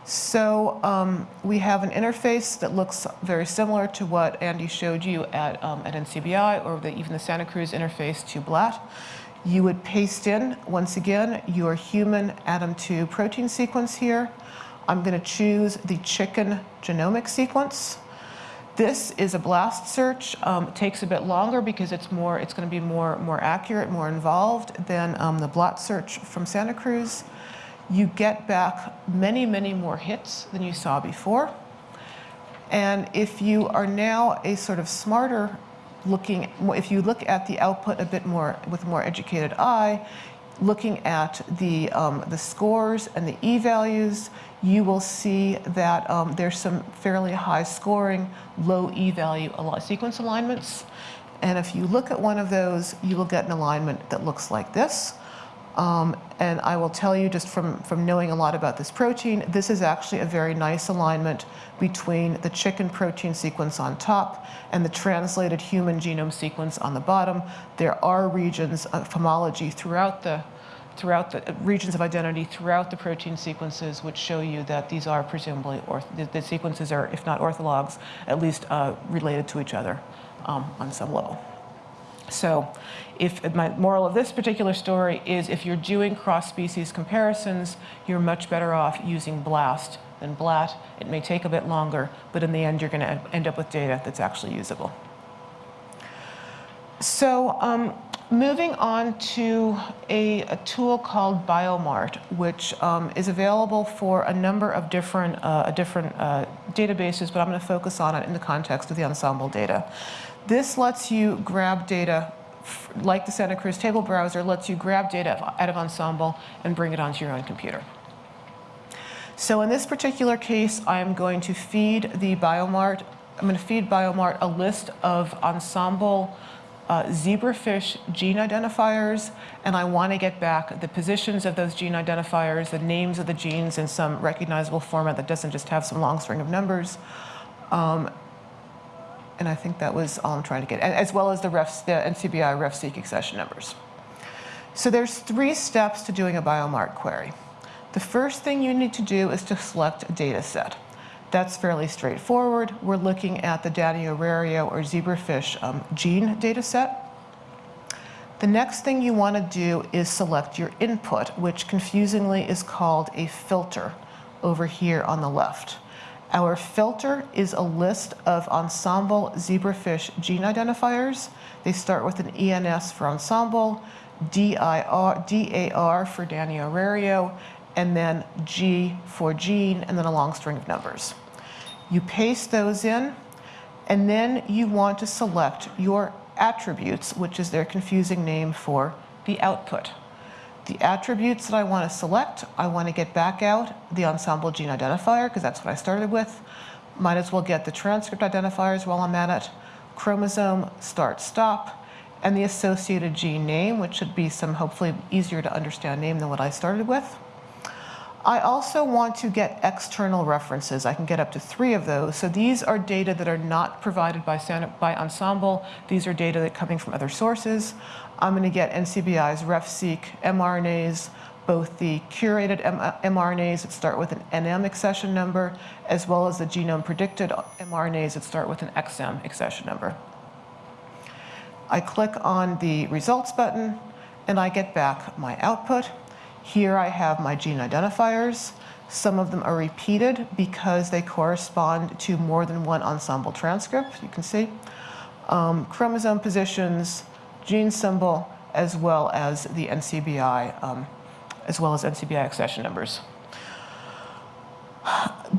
So um, we have an interface that looks very similar to what Andy showed you at, um, at NCBI or the, even the Santa Cruz interface to BLAT. You would paste in, once again, your human ADAM2 protein sequence here. I'm going to choose the chicken genomic sequence. This is a blast search. Um, it takes a bit longer because it's more, it's going to be more, more accurate, more involved than um, the BLAT search from Santa Cruz you get back many, many more hits than you saw before. And if you are now a sort of smarter looking, if you look at the output a bit more with a more educated eye, looking at the, um, the scores and the e-values, you will see that um, there's some fairly high scoring, low e-value sequence alignments. And if you look at one of those, you will get an alignment that looks like this. Um, and I will tell you just from, from knowing a lot about this protein, this is actually a very nice alignment between the chicken protein sequence on top and the translated human genome sequence on the bottom. There are regions of homology throughout the throughout the regions of identity throughout the protein sequences which show you that these are presumably, or the, the, sequences are, if not orthologs, at least uh, related to each other um, on some level. So if my moral of this particular story is if you're doing cross-species comparisons, you're much better off using BLAST than BLAT. It may take a bit longer, but in the end, you're going to end up with data that's actually usable. So um, moving on to a, a, tool called Biomart, which um, is available for a number of different, uh, different uh, databases, but I'm going to focus on it in the context of the Ensembl data. This lets you grab data like the Santa Cruz table browser, lets you grab data out of Ensembl and bring it onto your own computer. So in this particular case, I'm going to feed the Biomart, I'm going to feed Biomart a list of Ensembl uh, zebrafish gene identifiers, and I want to get back the positions of those gene identifiers, the names of the genes in some recognizable format that doesn't just have some long string of numbers. Um, and I think that was all I'm trying to get, as well as the, ref, the NCBI RefSeq accession numbers. So there's three steps to doing a biomart query. The first thing you need to do is to select a data set. That's fairly straightforward. We're looking at the Danio rerio or zebrafish um, gene data set. The next thing you want to do is select your input, which confusingly is called a filter over here on the left. Our filter is a list of Ensembl zebrafish gene identifiers. They start with an ENS for Ensembl, DIR, DAR for Danio and then G for gene, and then a long string of numbers. You paste those in, and then you want to select your attributes, which is their confusing name for the output. The attributes that I want to select, I want to get back out the Ensembl gene identifier, because that's what I started with. Might as well get the transcript identifiers while I'm at it, chromosome, start, stop, and the associated gene name, which should be some hopefully easier to understand name than what I started with. I also want to get external references. I can get up to three of those. So these are data that are not provided by, by Ensembl. These are data that are coming from other sources. I'm going to get NCBI's RefSeq mRNAs, both the curated mRNAs that start with an NM accession number, as well as the genome predicted mRNAs that start with an XM accession number. I click on the results button and I get back my output. Here I have my gene identifiers. Some of them are repeated because they correspond to more than one Ensembl transcript, you can see. Um, chromosome positions, gene symbol, as well as the NCBI, um, as well as NCBI accession numbers.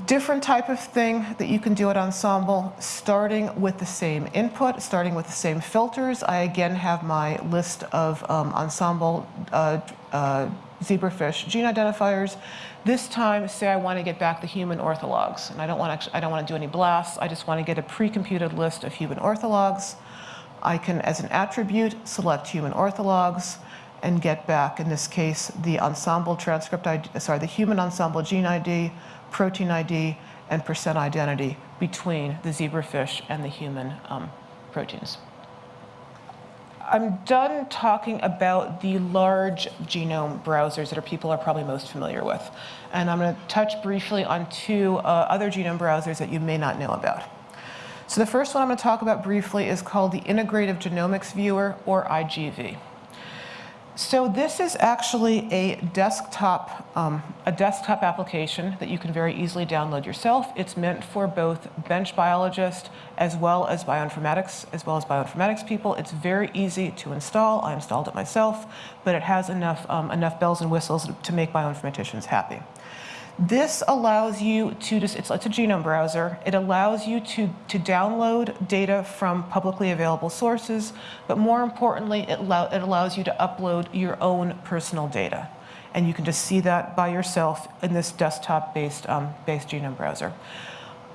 Different type of thing that you can do at Ensembl, starting with the same input, starting with the same filters. I again have my list of um, Ensembl uh, uh, zebrafish gene identifiers. This time, say I want to get back the human orthologs, and I don't want to I don't want to do any blasts. I just want to get a pre-computed list of human orthologs. I can, as an attribute, select human orthologs and get back, in this case, the Ensembl transcript ID, sorry, the human Ensembl gene ID, protein ID, and percent identity between the zebrafish and the human um, proteins. I'm done talking about the large genome browsers that are, people are probably most familiar with. And I'm going to touch briefly on two uh, other genome browsers that you may not know about. So the first one I'm going to talk about briefly is called the Integrative Genomics Viewer, or IGV. So this is actually a desktop, um, a desktop application that you can very easily download yourself. It's meant for both bench biologists as well as bioinformatics, as well as bioinformatics people. It's very easy to install. I installed it myself, but it has enough, um, enough bells and whistles to make bioinformaticians happy. This allows you to just, it's, it's a genome browser. It allows you to, to download data from publicly available sources, but more importantly, it, allow, it allows you to upload your own personal data. And you can just see that by yourself in this desktop-based um, based genome browser.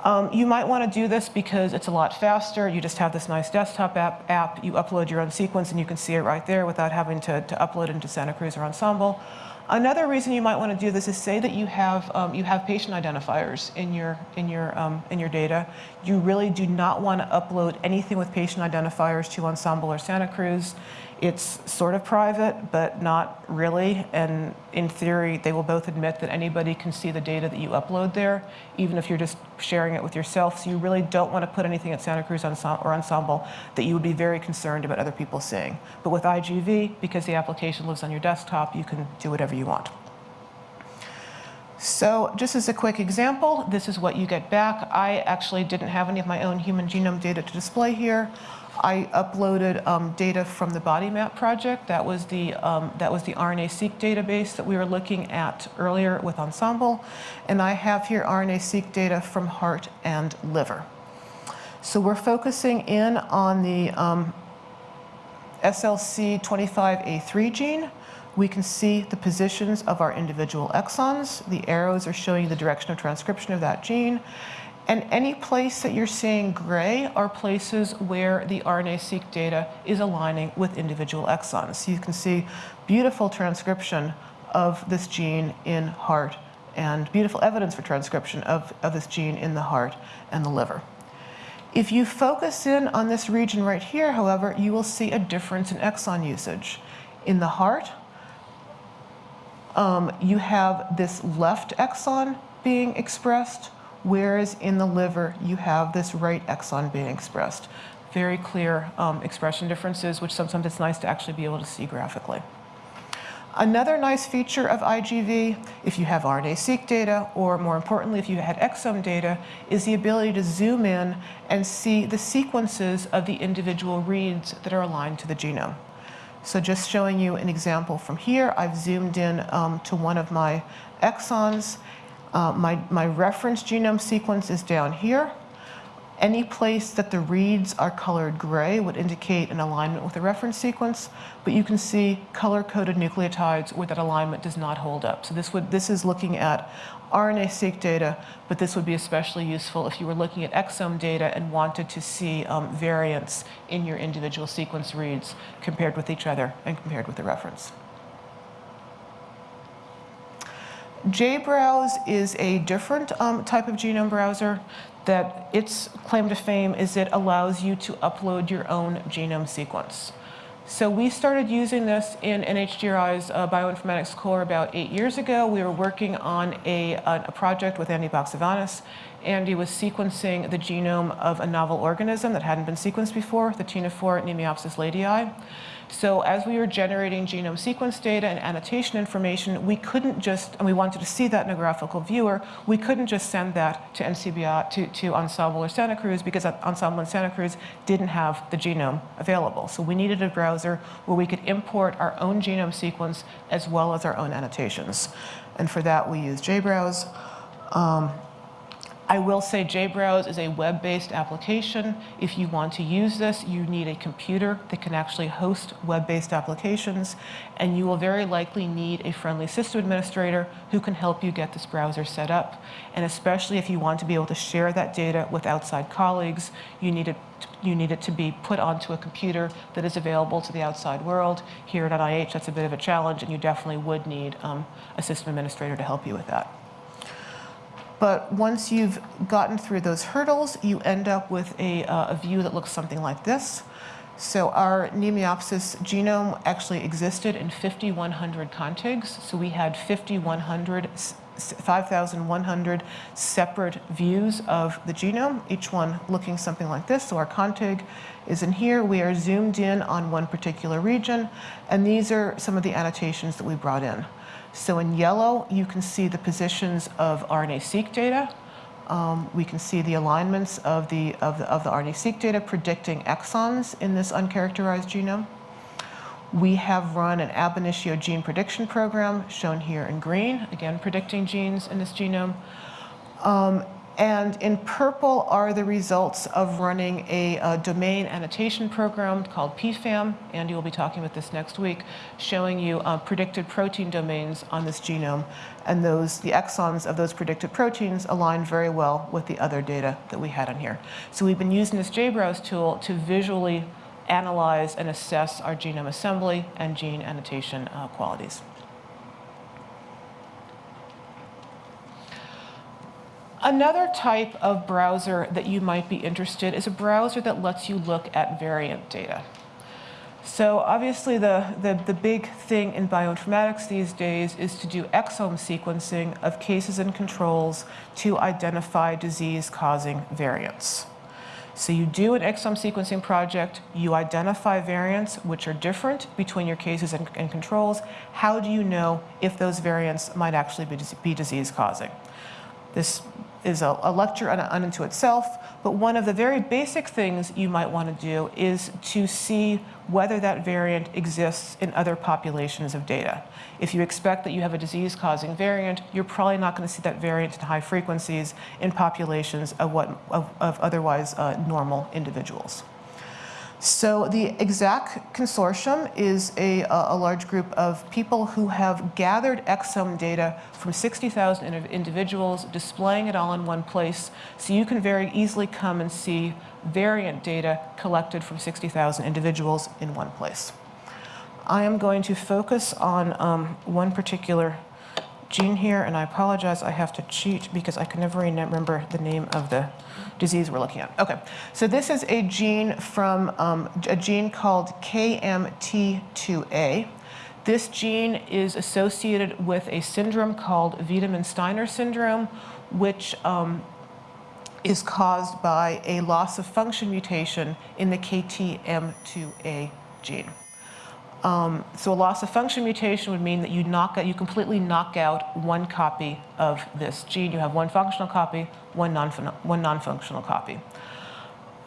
Um, you might want to do this because it's a lot faster. You just have this nice desktop app, app. You upload your own sequence and you can see it right there without having to, to upload it into Santa Cruz or Ensembl. Another reason you might want to do this is say that you have um, you have patient identifiers in your in your um, in your data. You really do not want to upload anything with patient identifiers to Ensembl or Santa Cruz. It's sort of private, but not really. And in theory, they will both admit that anybody can see the data that you upload there, even if you're just sharing it with yourself. So you really don't want to put anything at Santa Cruz or Ensembl that you would be very concerned about other people seeing. But with IGV, because the application lives on your desktop, you can do whatever you want. So just as a quick example, this is what you get back. I actually didn't have any of my own human genome data to display here. I uploaded um, data from the BodyMap project. That was the um, that was the RNA-seq database that we were looking at earlier with Ensembl. and I have here RNA-seq data from heart and liver. So we're focusing in on the um, SLC25A3 gene. We can see the positions of our individual exons. The arrows are showing the direction of transcription of that gene. And any place that you're seeing gray are places where the RNA-seq data is aligning with individual exons. So you can see beautiful transcription of this gene in heart and beautiful evidence for transcription of, of this gene in the heart and the liver. If you focus in on this region right here, however, you will see a difference in exon usage. In the heart, um, you have this left exon being expressed, whereas in the liver, you have this right exon being expressed. Very clear um, expression differences, which sometimes it's nice to actually be able to see graphically. Another nice feature of IGV, if you have RNA-seq data, or more importantly, if you had exome data, is the ability to zoom in and see the sequences of the individual reads that are aligned to the genome. So just showing you an example from here, I've zoomed in um, to one of my exons. Uh, my, my reference genome sequence is down here. Any place that the reads are colored gray would indicate an alignment with the reference sequence, but you can see color-coded nucleotides where that alignment does not hold up. So this, would, this is looking at RNA-seq data, but this would be especially useful if you were looking at exome data and wanted to see um, variance in your individual sequence reads compared with each other and compared with the reference. JBrowse is a different um, type of genome browser that its claim to fame is it allows you to upload your own genome sequence. So we started using this in NHGRI's uh, bioinformatics core about eight years ago. We were working on a, a project with Andy Baxevanis. Andy was sequencing the genome of a novel organism that hadn't been sequenced before, the ctenophore Mnemiopsis leidyi. So as we were generating genome sequence data and annotation information, we couldn't just, and we wanted to see that in a graphical viewer, we couldn't just send that to NCBI, to, to Ensembl or Santa Cruz because Ensembl and Santa Cruz didn't have the genome available. So we needed a browser where we could import our own genome sequence as well as our own annotations. And for that, we use JBrowse. Um, I will say JBrowse is a web-based application. If you want to use this, you need a computer that can actually host web-based applications, and you will very likely need a friendly system administrator who can help you get this browser set up. And especially if you want to be able to share that data with outside colleagues, you need it, you need it to be put onto a computer that is available to the outside world. Here at NIH, that's a bit of a challenge, and you definitely would need um, a system administrator to help you with that. But once you've gotten through those hurdles, you end up with a, uh, a view that looks something like this. So our Mnemiopsis genome actually existed in 5,100 contigs. So we had 5,100 5,100 separate views of the genome, each one looking something like this. So our contig is in here. We are zoomed in on one particular region, and these are some of the annotations that we brought in. So in yellow, you can see the positions of RNA-seq data. Um, we can see the alignments of the, of the, of the RNA-seq data predicting exons in this uncharacterized genome. We have run an ab initio gene prediction program shown here in green, again predicting genes in this genome. Um, and in purple are the results of running a, a, domain annotation program called PFAM. Andy will be talking about this next week, showing you uh, predicted protein domains on this genome. And those, the exons of those predicted proteins align very well with the other data that we had on here. So we've been using this JBrowse tool to visually analyze and assess our genome assembly and gene annotation uh, qualities. Another type of browser that you might be interested is a browser that lets you look at variant data. So obviously the, the, the, big thing in bioinformatics these days is to do exome sequencing of cases and controls to identify disease-causing variants. So you do an exome sequencing project, you identify variants which are different between your cases and, and controls. How do you know if those variants might actually be, be disease-causing? This is a, a lecture unto itself, but one of the very basic things you might want to do is to see whether that variant exists in other populations of data. If you expect that you have a disease-causing variant, you're probably not going to see that variant in high frequencies in populations of, what, of, of otherwise uh, normal individuals. So the EXAC consortium is a, a large group of people who have gathered exome data from 60,000 individuals, displaying it all in one place, so you can very easily come and see variant data collected from 60,000 individuals in one place. I am going to focus on um, one particular gene here, and I apologize, I have to cheat because I can never remember the name of the disease we're looking at. Okay, so this is a gene from um, a gene called KMT2A. This gene is associated with a syndrome called Wiedemann-Steiner syndrome, which um, is caused by a loss of function mutation in the KTM2A gene. Um, so a loss of function mutation would mean that you knock out, you completely knock out one copy of this gene. You have one functional copy, one non-functional copy.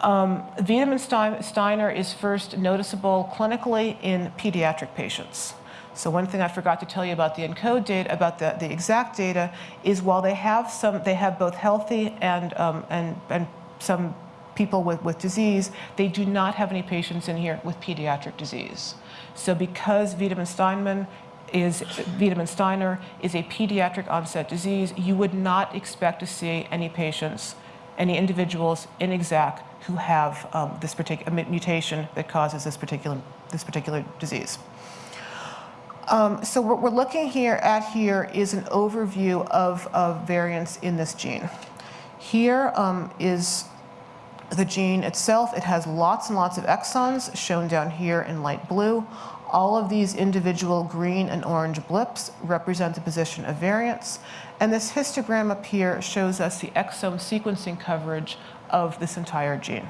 Um, Wiedemann-Steiner is first noticeable clinically in pediatric patients. So one thing I forgot to tell you about the ENCODE data, about the, the EXAC data, is while they have some, they have both healthy and, um, and, and some people with, with disease, they do not have any patients in here with pediatric disease. So because Wiedemann-Steiner is Wiedemann-Steiner is a pediatric onset disease, you would not expect to see any patients, any individuals in ExAC who have um, this particular mutation that causes this particular, this particular disease. Um, so what we're looking here at here is an overview of, of variants in this gene. Here um, is the gene itself. It has lots and lots of exons shown down here in light blue. All of these individual green and orange blips represent the position of variants. And this histogram up here shows us the exome sequencing coverage of this entire gene.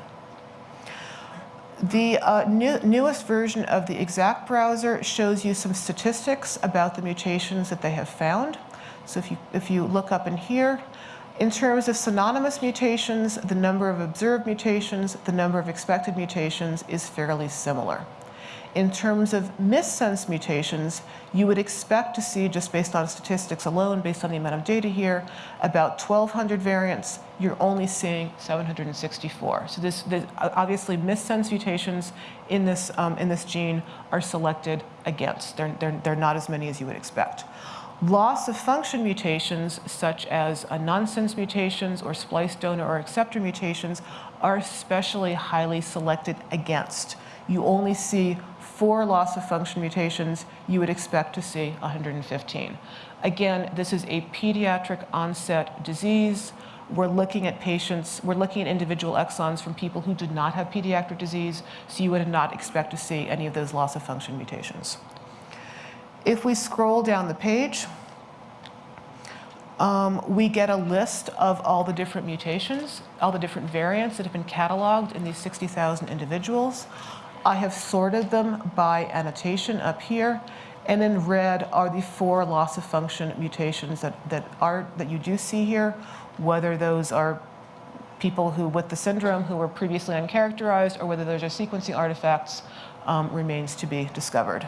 The uh, new, newest version of the EXAC browser shows you some statistics about the mutations that they have found. So if you, if you look up in here, in terms of synonymous mutations, the number of observed mutations, the number of expected mutations is fairly similar in terms of missense mutations, you would expect to see, just based on statistics alone, based on the amount of data here, about 1,200 variants. You're only seeing 764. So this, this obviously missense mutations in this, um, in this gene are selected against. They're, they're, they're not as many as you would expect. Loss of function mutations, such as nonsense mutations or splice donor or acceptor mutations, are especially highly selected against. You only see four loss of function mutations, you would expect to see 115. Again, this is a pediatric onset disease. We're looking at patients, we're looking at individual exons from people who did not have pediatric disease, so you would not expect to see any of those loss of function mutations. If we scroll down the page, um, we get a list of all the different mutations, all the different variants that have been cataloged in these 60,000 individuals. I have sorted them by annotation up here. And in red are the four loss of function mutations that, that, are, that you do see here, whether those are people who with the syndrome who were previously uncharacterized or whether those are sequencing artifacts um, remains to be discovered.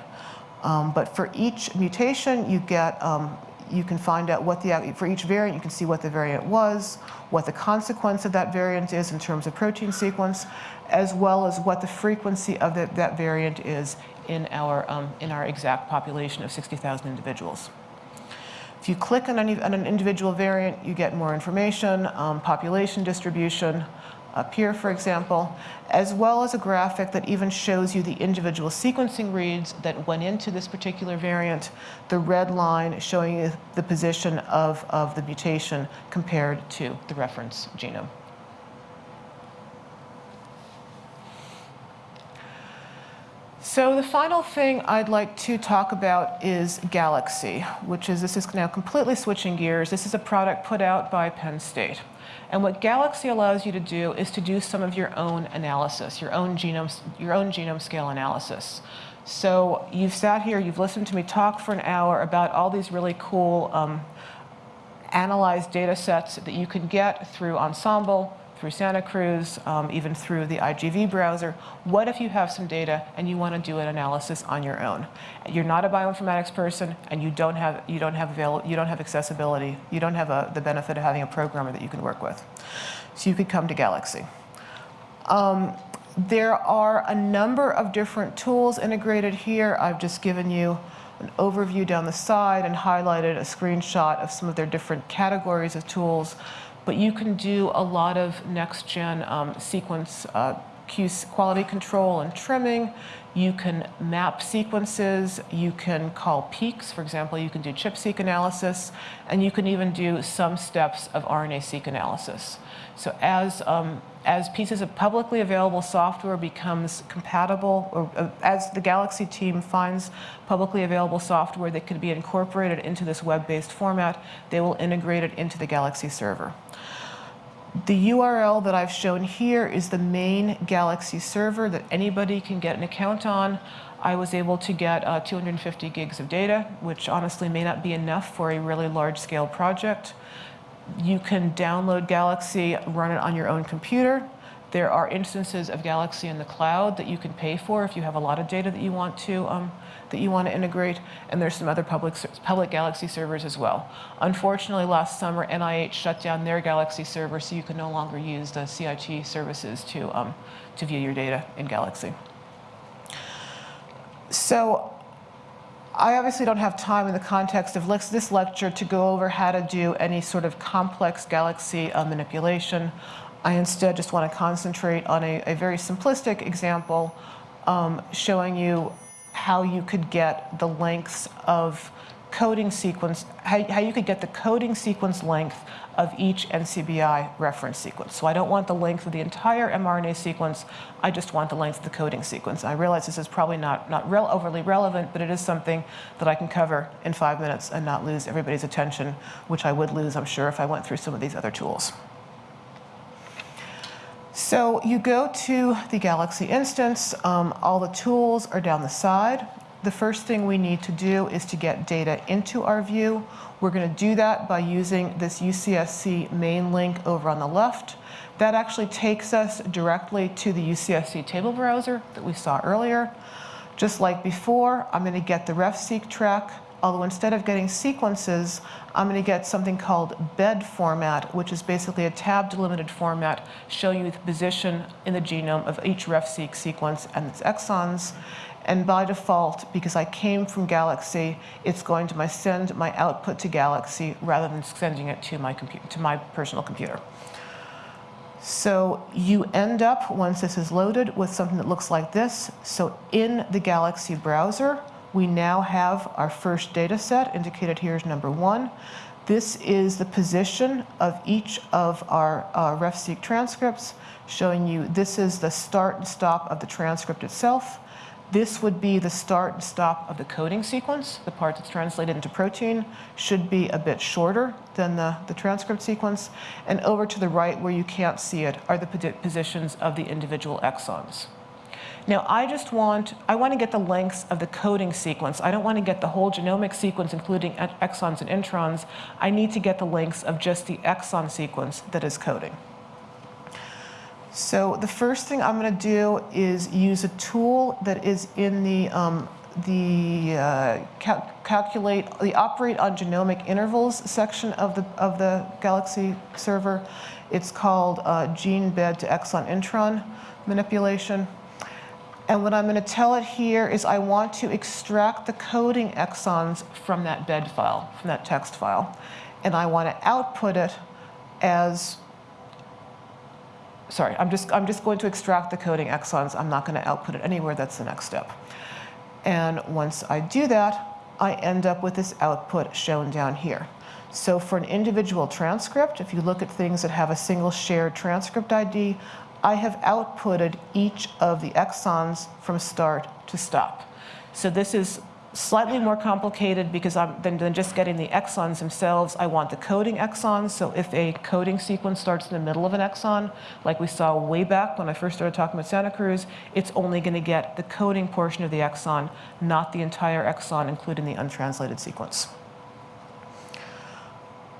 Um, but for each mutation, you get um, you can find out what the, for each variant, you can see what the variant was, what the consequence of that variant is in terms of protein sequence, as well as what the frequency of the, that variant is in our, um, in our EXAC population of 60,000 individuals. If you click on, any, on, an individual variant, you get more information, um, population distribution, up here, for example, as well as a graphic that even shows you the individual sequencing reads that went into this particular variant, the red line showing you the position of, of the mutation compared to the reference genome. So the final thing I'd like to talk about is Galaxy, which is, this is now completely switching gears. This is a product put out by Penn State. And what Galaxy allows you to do is to do some of your own analysis, your own genome, your own genome scale analysis. So you've sat here, you've listened to me talk for an hour about all these really cool um, analyzed data sets that you can get through Ensembl, through Santa Cruz, um, even through the IGV browser. What if you have some data and you want to do an analysis on your own? You're not a bioinformatics person and you don't have, you don't have, avail you don't have accessibility. You don't have a, the benefit of having a programmer that you can work with. So you could come to Galaxy. Um, There are a number of different tools integrated here. I've just given you an overview down the side and highlighted a screenshot of some of their different categories of tools. But you can do a lot of next-gen um, sequence uh, quality control and trimming. You can map sequences. You can call peaks. For example, you can do ChIP-seq analysis. And you can even do some steps of RNA-seq analysis. So as, um, as pieces of publicly available software becomes compatible, or uh, as the Galaxy team finds publicly available software that could be incorporated into this web-based format, they will integrate it into the Galaxy server. The URL that I've shown here is the main Galaxy server that anybody can get an account on. I was able to get uh, 250 gigs of data, which honestly may not be enough for a really large scale project. You can download Galaxy, run it on your own computer. There are instances of Galaxy in the cloud that you can pay for if you have a lot of data that you want to um, that you want to integrate, and there's some other public, public Galaxy servers as well. Unfortunately, last summer, NIH shut down their Galaxy server, so you can no longer use the CIT services to, um, to view your data in Galaxy. So I obviously don't have time in the context of this lecture to go over how to do any sort of complex Galaxy uh, manipulation. I instead just want to concentrate on a, a very simplistic example um, showing you how you could get the lengths of coding sequence, how, how you could get the coding sequence length of each NCBI reference sequence. So I don't want the length of the entire mRNA sequence, I just want the length of the coding sequence. I realize this is probably not, not real, overly relevant, but it is something that I can cover in five minutes and not lose everybody's attention, which I would lose, I'm sure, if I went through some of these other tools. So you go to the Galaxy instance, um, all the tools are down the side. The first thing we need to do is to get data into our view. We're going to do that by using this UCSC main link over on the left. That actually takes us directly to the UCSC table browser that we saw earlier. Just like before, I'm going to get the RefSeq track, although instead of getting sequences, I'm going to get something called bed format, which is basically a tab delimited format showing you the position in the genome of each RefSeq sequence and its exons. And by default, because I came from Galaxy, it's going to my send my output to Galaxy rather than sending it to my, computer to my personal computer. So you end up, once this is loaded, with something that looks like this. So in the Galaxy browser, we now have our first data set, indicated here is number one. This is the position of each of our uh, RefSeq transcripts, showing you this is the start and stop of the transcript itself. This would be the start and stop of the coding sequence. The part that's translated into protein should be a bit shorter than the, the transcript sequence. And over to the right, where you can't see it, are the positions of the individual exons. Now I just want, I want to get the lengths of the coding sequence. I don't want to get the whole genomic sequence, including exons and introns. I need to get the lengths of just the exon sequence that is coding. So the first thing I'm going to do is use a tool that is in the um, the uh, cal calculate the operate on genomic intervals section of the of the Galaxy server. It's called uh, gene bed to exon intron manipulation. And what I'm going to tell it here is I want to extract the coding exons from that bed file, from that text file. And I want to output it as, sorry, I'm just, I'm just going to extract the coding exons. I'm not going to output it anywhere. That's the next step. And once I do that, I end up with this output shown down here. So for an individual transcript, if you look at things that have a single shared transcript ID, I have outputted each of the exons from start to stop. So this is slightly more complicated because I'm, than, than just getting the exons themselves. I want the coding exons. So if a coding sequence starts in the middle of an exon, like we saw way back when I first started talking about Santa Cruz, it's only going to get the coding portion of the exon, not the entire exon, including the untranslated sequence.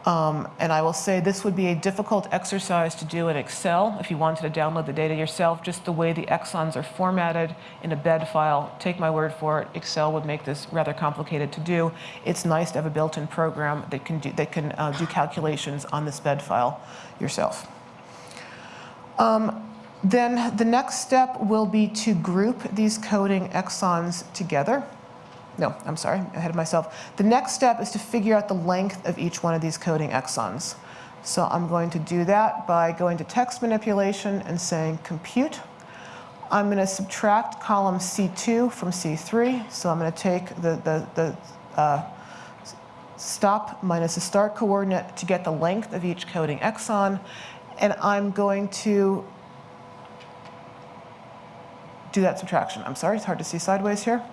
Um, and I will say this would be a difficult exercise to do in Excel if you wanted to download the data yourself, just the way the exons are formatted in a bed file. Take my word for it, Excel would make this rather complicated to do. It's nice to have a built-in program that can, do, that can uh, do calculations on this bed file yourself. Um, Then the next step will be to group these coding exons together. No, I'm sorry, ahead of myself. The next step is to figure out the length of each one of these coding exons. So I'm going to do that by going to text manipulation and saying compute. I'm going to subtract column C2 from C3. So I'm going to take the, the, the uh, stop minus the start coordinate to get the length of each coding exon. And I'm going to do that subtraction. I'm sorry, it's hard to see sideways here.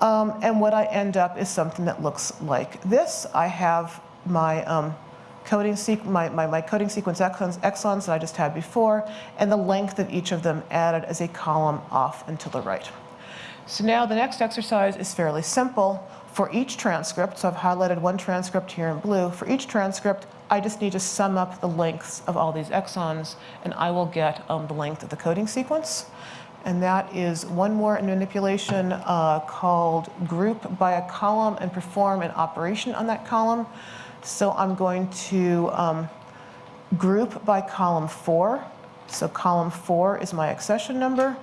Um, and what I end up is something that looks like this. I have my um, coding, my, my, my, coding sequence exons, exons that I just had before, and the length of each of them added as a column off and to the right. So now the next exercise is fairly simple. For each transcript, so I've highlighted one transcript here in blue, for each transcript, I just need to sum up the lengths of all these exons, and I will get um, the length of the coding sequence and that is one more manipulation uh, called group by a column and perform an operation on that column. So I'm going to um, group by column four. So column four is my accession number,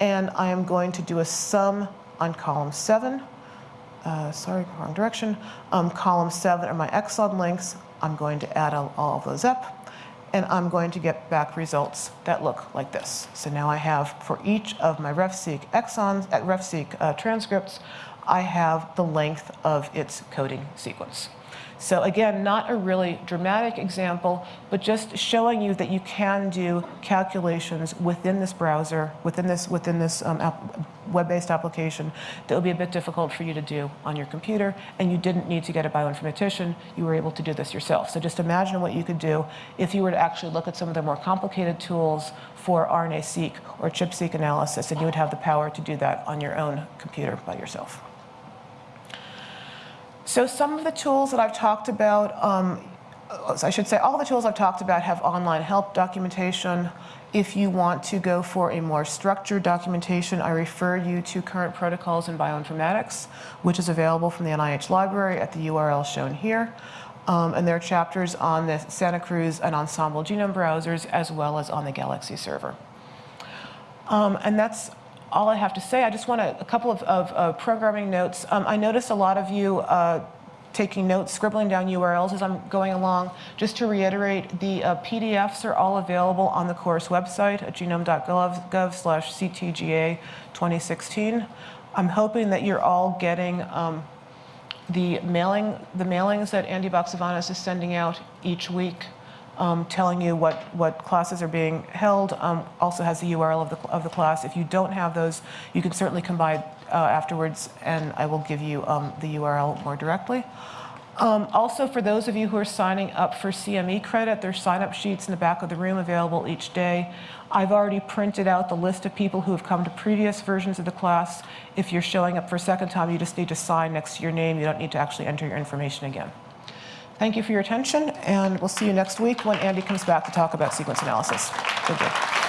and I am going to do a sum on column seven. Uh, sorry, wrong direction. Um, column seven are my exon lengths. I'm going to add all, all of those up and I'm going to get back results that look like this. So now I have, for each of my RefSeq exons, uh, RefSeq uh, transcripts, I have the length of its coding sequence. So again, not a really dramatic example, but just showing you that you can do calculations within this browser, within this, within this um, web-based application that will be a bit difficult for you to do on your computer, and you didn't need to get a bioinformatician. You were able to do this yourself. So just imagine what you could do if you were to actually look at some of the more complicated tools for RNA-seq or ChIP-seq analysis, and you would have the power to do that on your own computer by yourself. So some of the tools that I've talked about, um, I should say all the tools I've talked about have online help documentation. If you want to go for a more structured documentation, I refer you to Current Protocols in Bioinformatics, which is available from the NIH library at the URL shown here. Um, and there are chapters on the Santa Cruz and Ensembl genome browsers, as well as on the Galaxy server. Um, and that's all I have to say. I just want a, a couple of, of uh, programming notes. Um, I noticed a lot of you uh, taking notes, scribbling down URLs as I'm going along. Just to reiterate, the uh, PDFs are all available on the course website at genome.gov slash CTGA 2016. I'm hoping that you're all getting um, the mailing, the mailings that Andy Baxevanis is sending out each week um, telling you what, what classes are being held, um, also has the URL of the, of the class. If you don't have those, you can certainly come by uh, afterwards and I will give you um, the URL more directly. Um, also, for those of you who are signing up for CME credit, there's sign-up sheets in the back of the room available each day. I've already printed out the list of people who have come to previous versions of the class. If you're showing up for a second time, you just need to sign next to your name. You don't need to actually enter your information again. Thank you for your attention, and we'll see you next week when Andy comes back to talk about sequence analysis. Thank you.